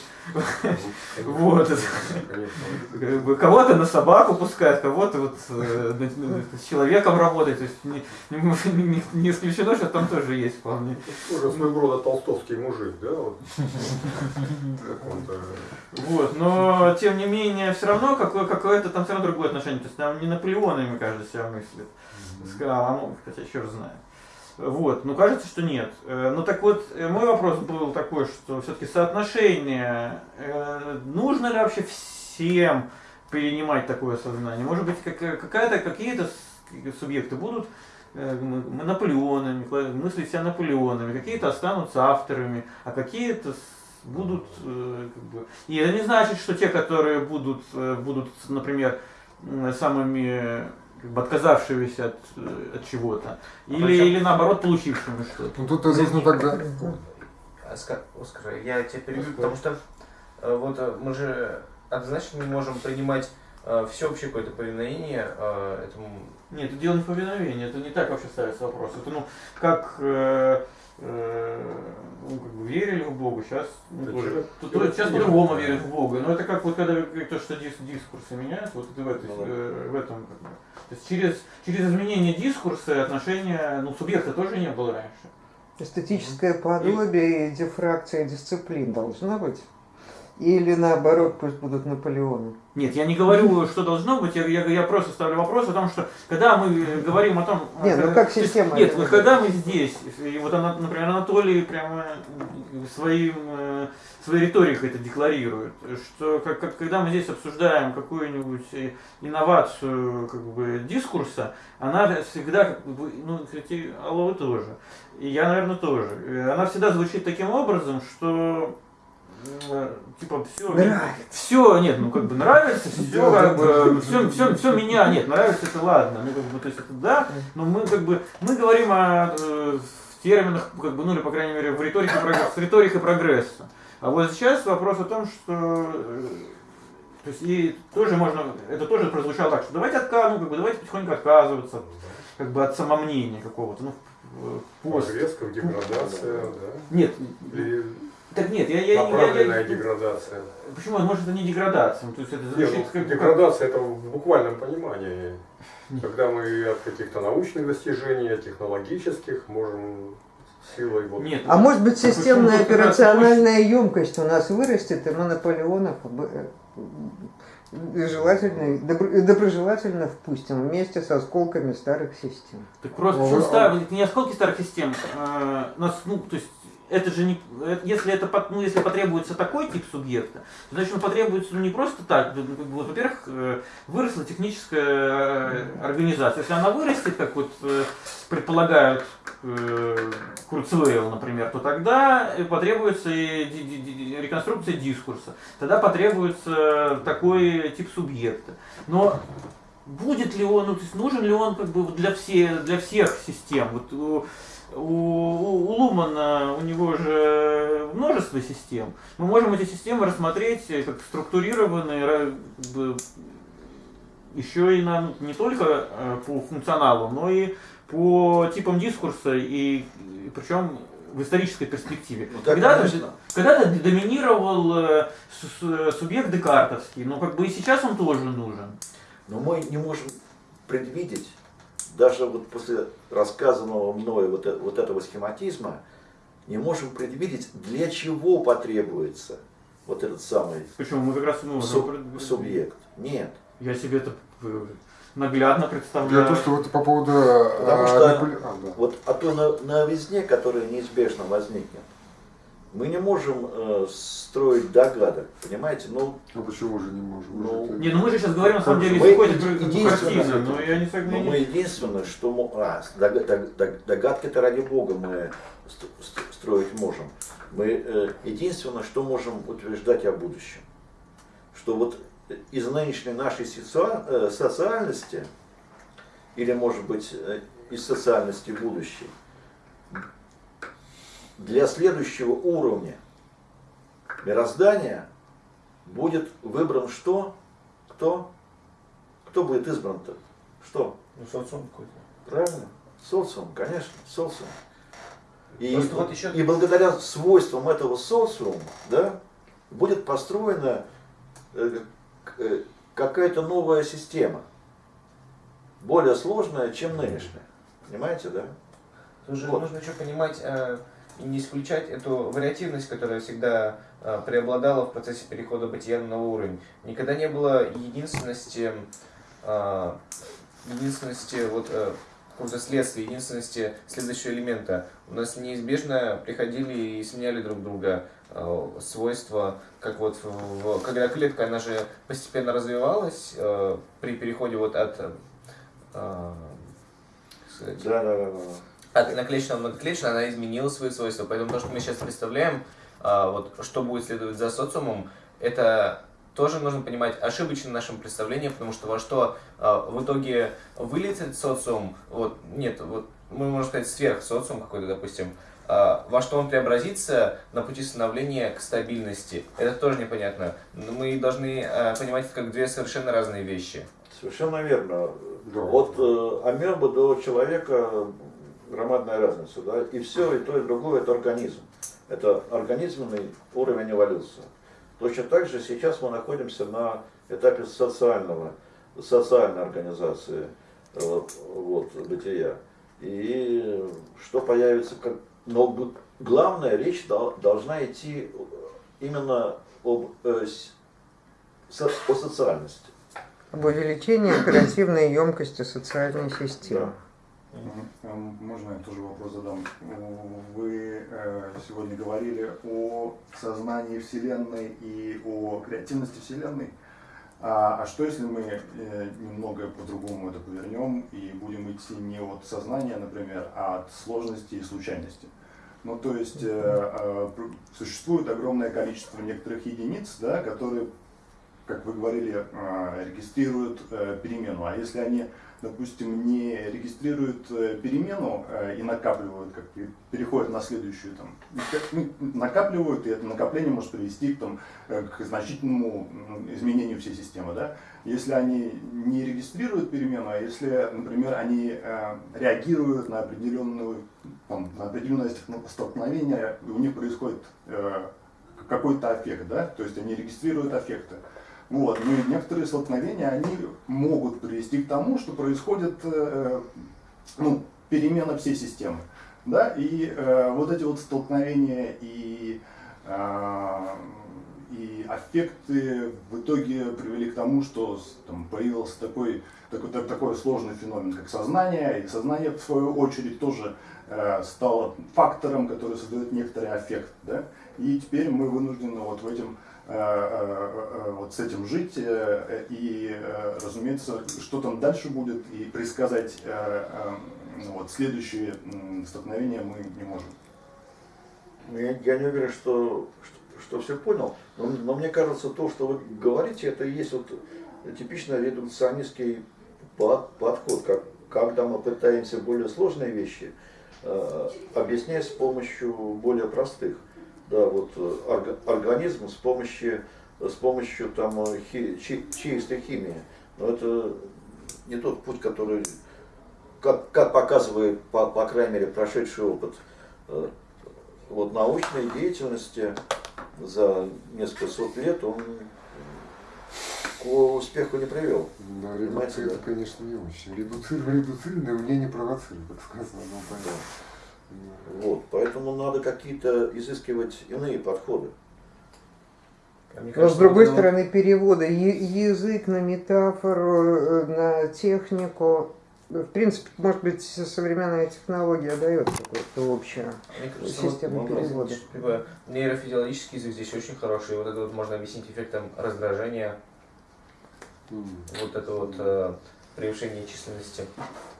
Вот. Как бы Кого-то на собаку пускают, кого-то вот э, с человеком работать. То есть не, исключено, что там тоже есть вполне. Уже своего рода толстовский мужик, да? Вот. Вот, но тем не менее, все равно какое- какое-то там все равно другое отношение. То есть там не Наполеонами, кажется, себя мыслит. Сказал, а ну, хотя черт знает. Вот, ну кажется, что нет. Э, Ну так вот, э, мой вопрос был такой, что все-таки соотношение, э, нужно ли вообще всем перенимать такое сознание? Может быть, как- какая-то, какие-то субъекты будут Наполеонами, мыслить себя Наполеонами, какие-то останутся авторами, а какие-то будут, как бы... И это не значит, что те, которые будут, будут например, самыми как бы отказавшимися от, э, от чего-то, или, Причем- или наоборот получившими что-то. Ну тут нужно тогда... Оскар, я тебя перебью, потому что э, вот э, мы же однозначно не можем принимать всеобщее какое-то повиновение этому. Нет, это дело не в повиновении, это не так вообще ставится вопрос. Это ну, как э, э, ну, как бы верили в Бога, сейчас ну, тоже. сейчас верит. по-другому верят в Бога. Но это как вот когда то, что дис- дискурсы меняют, вот это в, этой, Ну да. э, в этом. как бы. То есть через, через изменение дискурса отношения, ну, субъекта тоже не было раньше. Эстетическое подобие и дифракция дисциплин должна быть? Или наоборот, пусть будут Наполеоны? Нет, я не говорю, что должно быть, я, я, я просто ставлю вопрос о том, что когда мы э, говорим о том... Не, ну э, как есть, система Нет, вот когда мы здесь, и вот она, например, Анатолий прямо своим, э, своей риторикой это декларирует, что как, как- когда мы здесь обсуждаем какую-нибудь э, инновацию как бы, дискурса, она всегда, как бы, ну, кстати, алло, вы тоже, и я, наверное, тоже, Э, она всегда звучит таким образом, что э, типа все Нравится. все нет ну как бы нравится все как бы все все все меня нет нравится это ладно ну как бы то есть это да но мы как бы мы говорим о э, в терминах как бы ну или по крайней мере в риторике прогресс- с риторикой прогресса а вот сейчас вопрос о том что э, то есть и тоже можно это тоже прозвучало так что давайте отка ну как бы давайте потихоньку отказываться как бы от самомнения какого-то ну в- в пост Прогресс, как деградация, да? нет Или так нет я я, я, я, направленная я- деградация. Почему? Может, это не деградация. То есть это Не, звучит ну, как, как- деградация это в буквальном понимании. Нет. Когда мы от каких-то научных достижений, технологических можем силой вот Нет. А может быть Почему системная как раз операциональная емкость у нас вырастет, и мы Наполеонов э, желательно, добро- доброжелательно впустим вместе с осколками старых систем. Так просто Ну, почему вы- стар- не осколки старых систем. э, нас, ну, то есть это же не, э, если это, ну, если потребуется такой тип субъекта, то значит он потребуется ну, не просто так. Ну, во-первых, э, выросла техническая э, организация. Если она вырастет, как вот предполагают Курцвейл, например, то тогда потребуется и реконструкция дискурса. Тогда потребуется такой тип субъекта. Но будет ли он, ну, то есть нужен ли он как бы для, все, для всех систем? Вот у, у, Лумана у него же множество систем. Мы можем эти системы рассмотреть э, как структурированные еще и на, не только э, по функционалу, но и по типам дискурса, и, и причем в исторической перспективе. Ну, когда-то, конечно. когда-то доминировал э, субъект декартовский, но как бы и сейчас он тоже нужен. Но мы не можем предвидеть, даже вот после рассказанного мною вот, э- вот этого схематизма, не можем предвидеть, для чего потребуется вот этот самый Почему мы как раз ну, суб- субъект. Нет. Я себе это э, наглядно представляю. то, что вот по поводу... Потому а, что- а, да. Вот о той но- новизне, которая неизбежно возникнет, мы не можем э, строить догадок, понимаете? Ну, Ну почему же не можем? Ну, Не, ну мы же сейчас говорим на самом деле Мы единственное, но я не согласен. но мы единственное, что... А, дог- дог- дог- догадки-то ради бога мы ст- ст- строить можем. Мы э, единственное, что можем утверждать о будущем, что вот из нынешней нашей э, социальности, или может быть э, из социальности будущей, для следующего уровня мироздания будет выбран что? Кто? Кто будет избран-то? Что? Ну, социум какой-то. Правильно? Социум, конечно, социум. И, Просто вот еще- и благодаря свойствам этого социума, да, будет построена э, э, какая-то новая система, более сложная, чем нынешняя. Понимаете, да? Же Вот. нужно еще понимать э, не исключать эту вариативность, которая всегда э, преобладала в процессе перехода бытия на новый уровень. Никогда не было единственности, э, единственности вот, э, какого-то следствия, единственности следующего элемента. У нас неизбежно приходили и сменяли друг друга свойства, как вот в- когда клетка, она же постепенно развивалась при переходе вот от сказать, Да, да, да, да. От наклеечного многоклеточного она изменила свои свойства. Поэтому то, что мы сейчас представляем, а, вот, что будет следовать за социумом, это тоже нужно понимать ошибочно нашим представлением, потому что во что а, в итоге вылетит социум, вот, нет, вот мы можем сказать сверхсоциум какой-то, допустим, а, во что он преобразится на пути становления к стабильности, это тоже непонятно. Но мы должны а, понимать это как две совершенно разные вещи. Совершенно верно. Да. От э, амебы до человека громадная разница, да, и все, и то, и другое это организм. Это организменный уровень эволюции. Точно так же сейчас мы находимся на этапе социального, социальной организации э, вот, бытия. И что появится, как... но главная речь дол- должна идти именно об, э, со- о социальности. Об увеличении оперативной емкости социальной системы. Мгм. Можно я тоже вопрос задам? Вы э, сегодня говорили о сознании Вселенной и о креативности Вселенной. А, а что если мы э, немного по-другому это повернем и будем идти не от сознания, например, а от сложности и случайности? Ну, то есть э, существует огромное количество некоторых единиц, да, которые, как вы говорили, э, регистрируют э, перемену. А если они допустим, не регистрируют э, перемену и накапливают, как переходят на следующую, там, ну, накапливают, и это накопление может привести там, к значительному изменению всей системы. Да? Если они не регистрируют перемену, а если, например, они реагируют на, определенную, там, на определенное столкновение, у них происходит какой-то аффект, да? то есть они регистрируют аффекты. Вот. Ну и некоторые столкновения, они могут привести к тому, что происходит э, ну, перемена всей системы. Да? И э, вот эти вот столкновения и, э, и аффекты в итоге привели к тому, что там, появился такой, такой, так- такой сложный феномен, как сознание. И сознание, в свою очередь, тоже э, стало фактором, который создает некоторый аффект. Да? И теперь мы вынуждены вот в этом э, э, э, вот с этим жить э, и, э, разумеется, что там дальше будет и предсказать э, э, ну вот, следующие столкновения мы не можем. Ну, Я, я не уверен, что, что, что все понял, но, но мне кажется, то, что вы говорите, это и есть вот типично редукционистский по- подход, как, когда мы пытаемся более сложные вещи э, объяснять с помощью более простых. Да, вот э, орга- организм с помощью, с помощью там, э, хи- чи- чистой химии. Но это не тот путь, который, как, как показывает, по, по крайней мере, прошедший опыт э, вот научной деятельности за несколько сот лет он к успеху не привел. Да, редукция да? это, конечно, не очень. Редуцирование, редуцирование, мне не провоцирует, как сказано. Понятно. Вот, поэтому надо какие-то изыскивать иные подходы. Мне Но с другой вот вот- стороны, переводы язык на метафору, э, на технику, в принципе, может быть, современная технология дает какую-то общую Мне кажется, вот, систему ну да. перевода. бы, нейрофизиологический язык здесь очень хороший. Вот это вот можно объяснить эффектом раздражения, вот это вот э, превышение численности.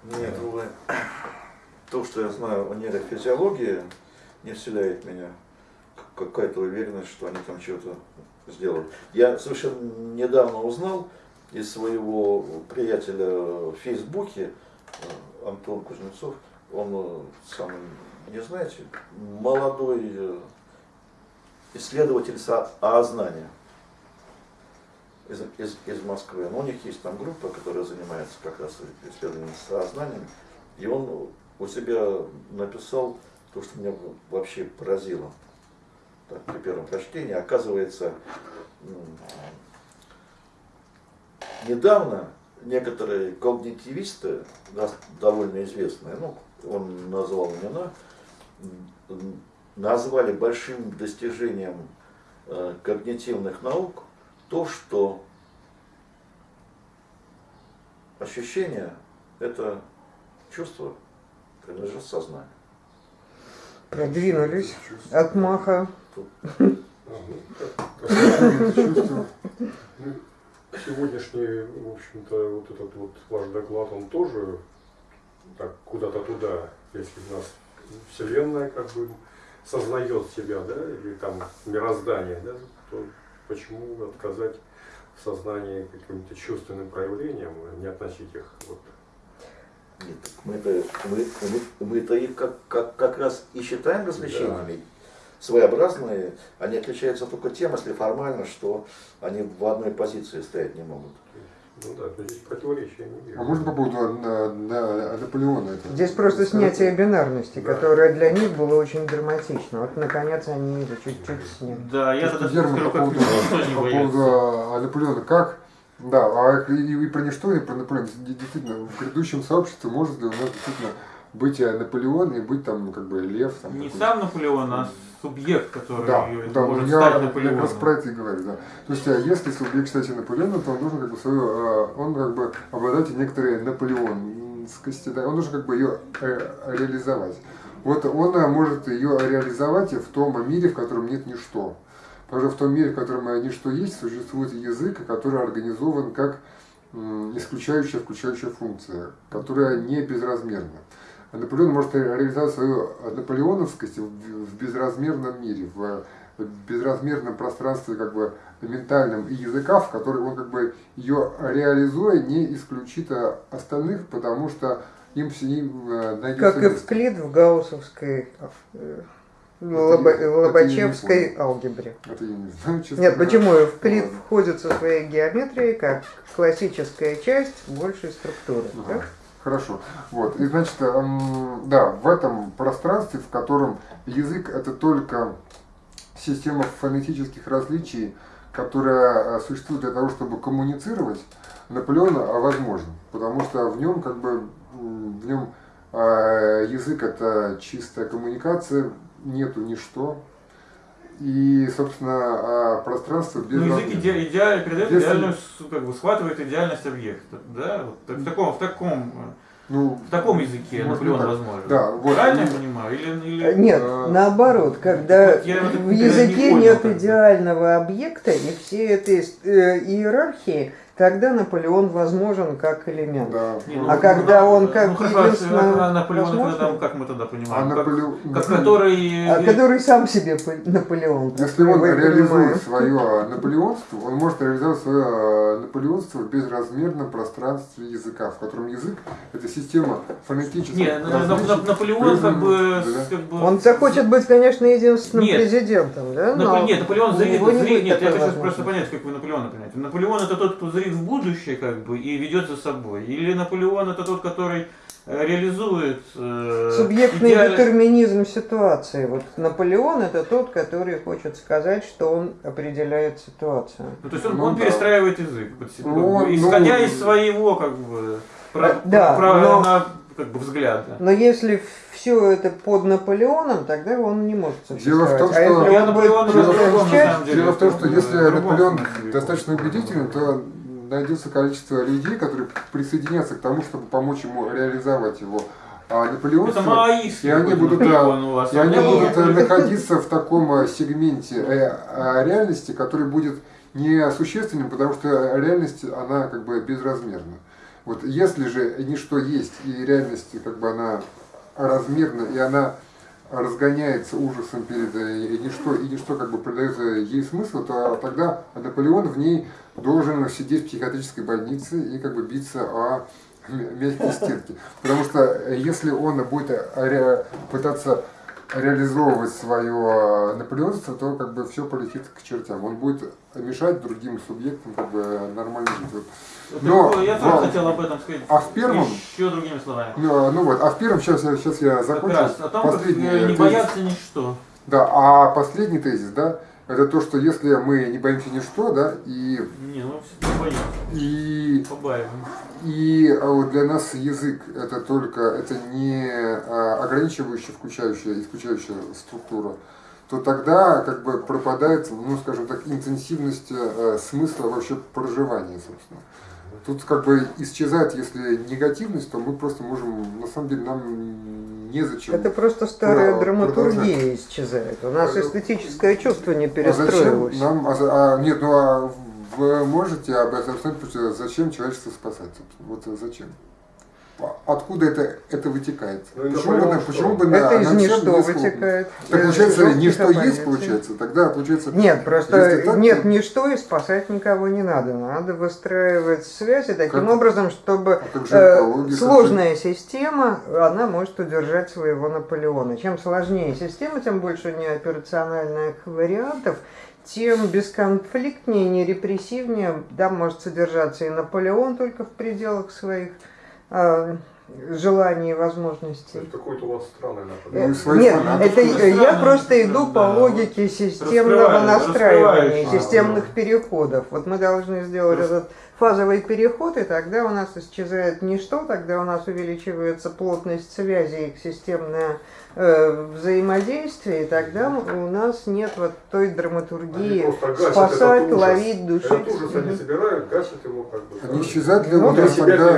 Нет, увы, то, что я знаю о нейрофизиологии, не вселяет меня какая-то уверенность, что они там что-то сделают. Я совершенно недавно узнал из своего приятеля в Фейсбуке, э, Антон Кузнецов, он э, самый, не знаете, молодой э, исследователь знания из, из, из Москвы. Но у них есть там группа, которая занимается как раз исследованием сознанием. И он у себя написал то, что меня вообще поразило так, при первом прочтении. Оказывается, недавно некоторые когнитивисты, довольно известные, ну, он назвал имена, назвали большим достижением э, когнитивных наук то, что ощущение – это чувство, принадлежит сознанию. Продвинулись от маха. Ну, чувство. Ну, Сегодняшний, в общем-то, вот этот вот ваш доклад, он тоже так куда-то туда, если у нас Вселенная как бы сознает себя, да, или там мироздание, да, то почему отказать в сознании каким-то чувственным проявлениям, а не относить их вот Нет, так мы это, мы, мы, их как, как, как раз и считаем развлечениями. Своеобразные, они отличаются только тем, если формально, что они в одной позиции стоять не могут. Ну да, то здесь противоречия не вижу. А можно по поводу на- на- Наполеона? это Здесь просто снятие бинарности, Да. которое для них было очень драматично. Вот наконец они это чуть-чуть сняли. Да, я То, тогда скажу, по поводу, по поводу а, Наполеона, как, да, а и, и про ничто, и про Наполеона, Де- действительно, в грядущем сообществе может ли у нас действительно быть а, Наполеон и быть там, как бы, лев? Там, Не сам Наполеон, а субъект, который Да, да, может я, стать я Наполеоном. как раз про это и говорю, да. То есть, а, если субъект, кстати, Наполеона, то он должен как бы свою, а, он как бы обладать некоторой наполеонскости, да, он должен как бы ее э, реализовать. Вот он может ее реализовать в том мире, в котором нет ничто. Что в том мире, в котором э, ничто есть, существует язык, который организован как исключающая, включающая функция, которая не безразмерна. Наполеон может реализовать свою наполеоновскость в в безразмерном мире, в безразмерном пространстве как бы ментальном и языка, в который он как бы ее реализуя не исключит а, остальных, потому что им с ним э, найдется Как место. Эвклид в гауссовской, э, это я не лобачевской понял. алгебре. Это я не знаю, честно Нет, говоря. почему Эвклид Ладно. входит со своей геометрией как классическая часть большей структуры. Ага, так? Хорошо. Вот. И значит, да, в этом пространстве, в котором язык это только система фонетических различий, которая э, существует для того, чтобы коммуницировать, Наполеон а, возможен. Потому что в нем как бы в нем э, язык это чистая коммуникация, нету ничто. И, собственно, а пространство без Ну, язык иде, идеально передает Если- идеальную, с- как бы схватывает идеальность объекта, да? Вот так- в таком, в таком, Ну, в таком языке Наполеон так. возможен. Да, вот. Правильно я И- понимаю? Или, или... Э, Нет, Э, наоборот, когда вот я в не языке понял, нет как идеального объекта и всей этой э, иерархии, тогда Наполеон возможен как элемент. да. Не, ну, А когда он как ну, хорошо, единственно а Наполеон, возможно? когда, как мы тогда А понимаем? как, Наполеон, как который... А который сам себе по- Наполеон. Если он реализует понимаем. свое наполеонство, он может реализовать свое наполеонство в безразмерном пространстве языка, в котором язык – это система фонетических Не, на- на- различий, на- Наполеон как бы, да. как бы... Он захочет быть, конечно, единственным Нет. президентом, да? Напо- но Нет, Наполеон зрит, зрит- нет, я хочу просто понять, как вы Наполеона понимаете. Наполеон это тот, кто зрит в будущее, как бы, и ведет за собой. Или Наполеон это тот, который э, реализует э, Субъектный идеально- детерминизм ситуации. Вот Наполеон это тот, который хочет сказать, что он определяет ситуацию. Ну, то есть он, Ну, он да. перестраивает язык, под себя, Ну, как бы, он- исходя ну, из своего как бы, про- Да, про- но- на, как бы, взгляда. Но если все это под Наполеоном, тогда он не может Дело в том. А что- если он будет. Дело в том, что если Наполеон достаточно убедителен, то найдется количество людей, которые присоединятся к тому, чтобы помочь ему реализовать его а маоистский И они будут, Наполеон у вас. И они у меня будут э, находиться в таком э, сегменте э, э, реальности, который будет несущественным, потому что реальность, она как бы безразмерна. Вот если же ничто есть, и реальность как бы она размерна, и она разгоняется ужасом перед э, и ничто, и ничто как бы придает э, ей смысл, то тогда Наполеон в ней должен сидеть в психиатрической больнице и как бы биться о мягкие стенки. Потому что э, если он будет ре- пытаться реализовывать свое наполеонство, то как бы все полетит к чертям. Он будет мешать другим субъектам как бы нормально жить. Вот. Но я тоже в- хотел об этом сказать. а в первом- Еще другими словами. Ну, ну вот, а в первом, сейчас, сейчас я Как закончу. раз о том, как Последний э, не тезис. бояться ничто. Да, а последний тезис, да, это то, что если мы не боимся ничто, да, и, Не, ну все боимся. и, Побаиваемся. и а вот для нас язык это только, это не а, ограничивающая, включающая, исключающая структура, то тогда как бы пропадает, ну скажем так, интенсивность э, смысла вообще проживания, собственно. Тут как бы исчезает, если негативность, то мы просто можем, на самом деле, нам незачем. Это просто старая Да, драматургия исчезает. У нас Пойду. эстетическое чувство не А зачем перестроилось. нам, а, а, нет, ну а вы можете об этом сказать, зачем человечество спасать? Вот э, зачем? А Откуда это, это вытекает? Ну почему, бы, на- что? почему бы на, Это из на всем ничто вытекает. Так Из получается, ничто есть, оппозиций. получается. Тогда получается. Нет, просто так, нет то- ничто и спасать никого не надо. Надо выстраивать связи таким Как- образом, чтобы А же э, сложная система, она может удержать своего Наполеона. Чем сложнее система, тем больше у нее операциональных вариантов, тем бесконфликтнее, не репрессивнее, да, может содержаться и Наполеон только в пределах своих желаний и возможностей. Это какой-то у вас странный Ну, Наполеон. и своих Нет, это я просто иду по логике системного настраивания, системных переходов. Вот мы должны сделать этот фазовый переход, и тогда у нас исчезает ничто, тогда у нас увеличивается плотность связей, их системное э, взаимодействие, и тогда у нас нет вот той Они драматургии спасать, ловить, душить. Этот ужас они собирают, гасят его как бы. Они исчезают ли Ну, у нас тогда,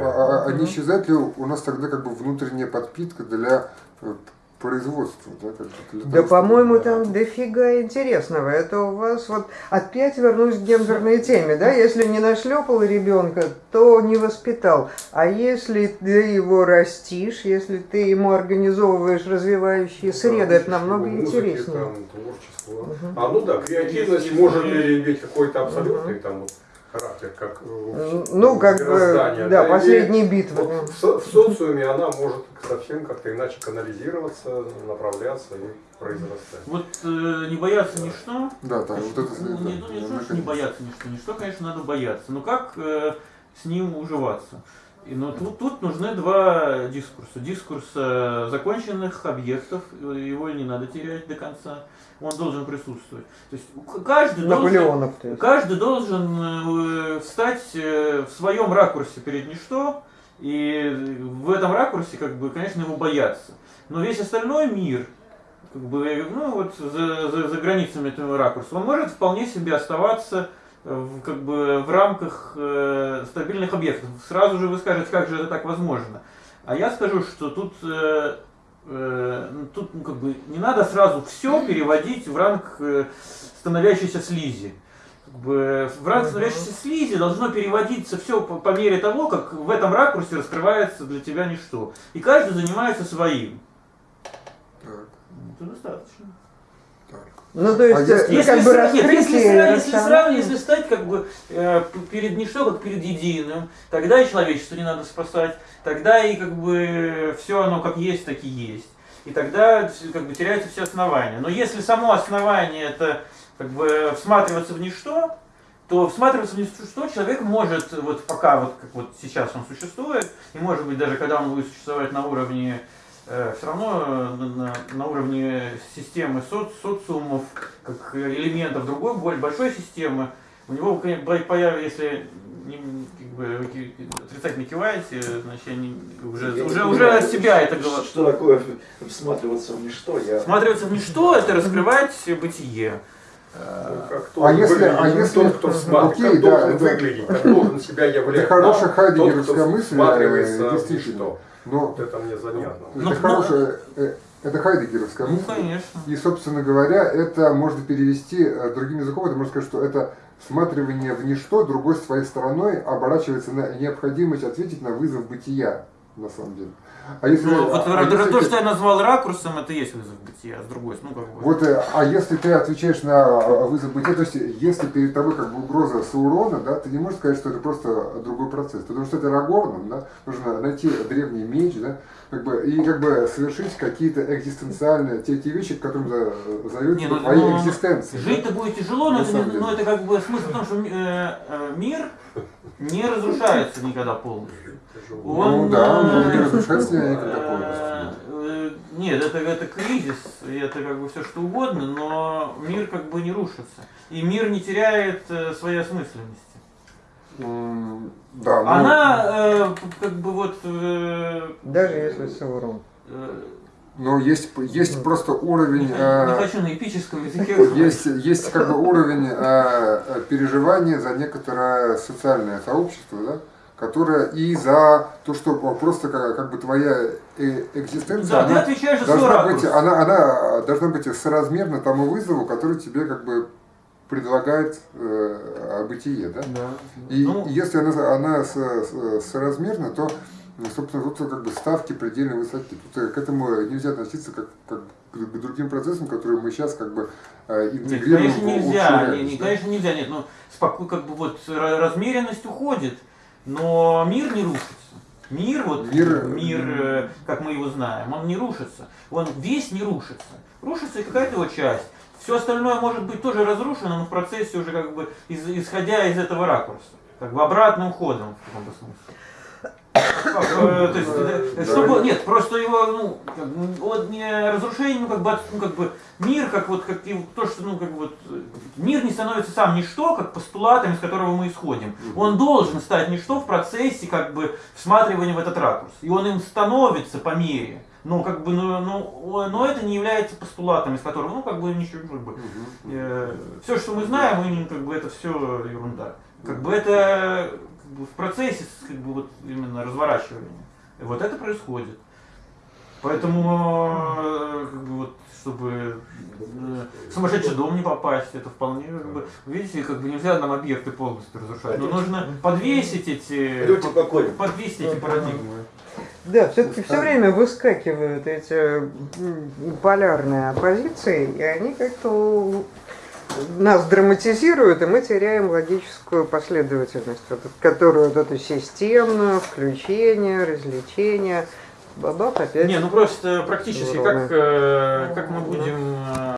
а- а- не исчезает ли у нас тогда как бы внутренняя подпитка для э, производства? Да, как Да, по-моему, там дофига интересного. Это у вас вот опять вернусь к гендерной теме, да? Если не нашлепал ребенка, то не воспитал. А если ты его растишь, если ты ему организовываешь развивающие среды, это намного Музыки, интереснее. там, творчество. Мгм. А ну да, креативность может иметь какой-то абсолютный там вот характер, как э, Ну, как бы, да, последние битвы. вот в, со- в социуме она может совсем как-то иначе канализироваться, направляться и произрастать. Вот э, не бояться ничто. Да, да, вот это Ну, да, не, ну, не то, что не бояться ничто. Ничто, конечно, надо бояться. Но как э, с ним уживаться? И, но тут, тут нужны два дискурса. Дискурс э, законченных объектов, э, его не надо терять до конца, он должен присутствовать. То есть каждый должен, Наполеонов, каждый должен э, встать э, в своем ракурсе перед ничто, и в этом ракурсе, как бы, конечно, его бояться. Но весь остальной мир, как бы, ну вот за, за, за границами этого ракурса, он может вполне себе оставаться э, в, как бы, в рамках э, стабильных объектов. Сразу же вы скажете, как же это так возможно. А я скажу, что тут, э, э, ну, тут ну, как бы, не надо сразу все переводить в ранг э, становящейся слизи. Как бы, в ранг становящейся слизи должно переводиться все по, по мере того, как в этом ракурсе раскрывается для тебя ничто. И каждый занимается своим. Так, Это достаточно. Ну, то есть, А если- ну, Если, как бы если, если рациональности. сравнивать, если стать как бы э, перед ничто, как перед единым, тогда и человечество не надо спасать, тогда и как бы все оно как есть, так и есть. И тогда как бы теряются все основания. Но если само основание это как бы всматриваться в ничто, то всматриваться в ничто человек может, вот пока вот как вот сейчас он существует, и может быть даже когда он будет существовать на уровне все равно э, на, на- уровне системы соц, социумов, как элементов другой более большой системы, у него конечно, бо- появ- если не- как бы, отрицательно киваете, значит, я не- уже, Я не уже, понимаю, уже от себя это говорю. Что такое всматриваться в ничто? Я... Всматриваться в ничто, это раскрывать бытие. Ну, Э, Как А если- а не если- тот, кто всматривает, Окей, как да, должен это- выглядеть, как должен себя являть. Это хорошая хайдегеровская мысль, э, действительно. ничто. Но Вот это мне занятно. Ну, это ну, хорошая, э, это хайдегеровская Ну, мысль. конечно. И, собственно говоря, это можно перевести э, другим языком, это можно сказать, что это всматривание в ничто другой своей стороной оборачивается на необходимость ответить на вызов бытия. на самом деле. А если, Ну, вот а то, если ты- что я назвал ракурсом, это есть вызов бытия, а с другой, ну как бы. Вот, э, а если ты отвечаешь на э, вызов бытия, то есть если перед тобой как бы угроза Саурона, да, ты не можешь сказать, что это просто другой процесс. Потому что это Рагорном, да, нужно найти древний меч, да, как бы, и как бы совершить какие-то экзистенциальные, те, те вещи, к которым зовет Не, ну, твоей ну, экзистенции. да. Жить-то будет тяжело, но это, но это как бы смысл в том, что э, э, мир не разрушается никогда полностью. Тяжело. Ну да, но не разрушается ли никогда э, полностью? э, Нет, это, это кризис, это как бы все что угодно, но мир как бы не рушится. И мир не теряет э, своей осмысленности. Да, ну, Она э, как бы вот... э, Даже если Саурон. э, но есть, есть просто не, уровень... х- э, не хочу на эпическом языке. Есть, есть как бы уровень э, э, переживания за некоторое социальное сообщество, да, которое и за то, что просто как, как бы твоя э, экзистенция, Да, она, должна быть, она, она должна быть соразмерна тому вызову, который тебе как бы предлагает э, бытие, да? И Ну. если она, она со- со- соразмерна, то, ну, собственно, тут как бы ставки предельно высоки. Тут э, к этому нельзя относиться как, как к другим процессам, которые мы сейчас как бы э, Нет, интегрируем. конечно нельзя, общую не, реальность, не, да? конечно нельзя, нет, ну споко- как бы вот ра- размеренность уходит, но мир не рушится. Мир, вот Мир- мир, э, как мы его знаем, он не рушится. Он весь не рушится. Рушится и какая-то его часть. Все остальное может быть тоже разрушено, но в процессе уже как бы из- исходя из этого ракурса. Как бы обратным ходом в каком-то смысле. Как, э, то есть, э, чтобы, нет, просто его, ну, как бы, вот не разрушение, ну, как бы, ну, как бы, мир, как вот, как и то, что, ну, как бы, вот, э, мир не становится сам ничто, как постулатом, из которого мы исходим. Он должен стать ничто в процессе, как бы, всматривания в этот ракурс. И он им становится по мере. Но, как бы, ну, ну, но это не является постулатом, из которого, ну, как бы, ничего, как бы, все, что мы знаем, мы, как бы, это все ерунда. Как бы это бы, в процессе как бы, вот, именно разворачивания. И вот это происходит. Поэтому, э, как бы, вот, чтобы э, в сумасшедший дом не попасть, это вполне, как бы, видите, как бы нельзя нам объекты полностью разрушать. Но нужно подвесить эти, покойны. подвесить эти парадигмы. Да, все-таки все время выскакивают эти полярные оппозиции, и они как-то нас драматизируют, и мы теряем логическую последовательность, вот, которую вот эту системную, включение, развлечение. Бабах опять. Не, ну просто практически, Здорово. как, э, как мы будем э,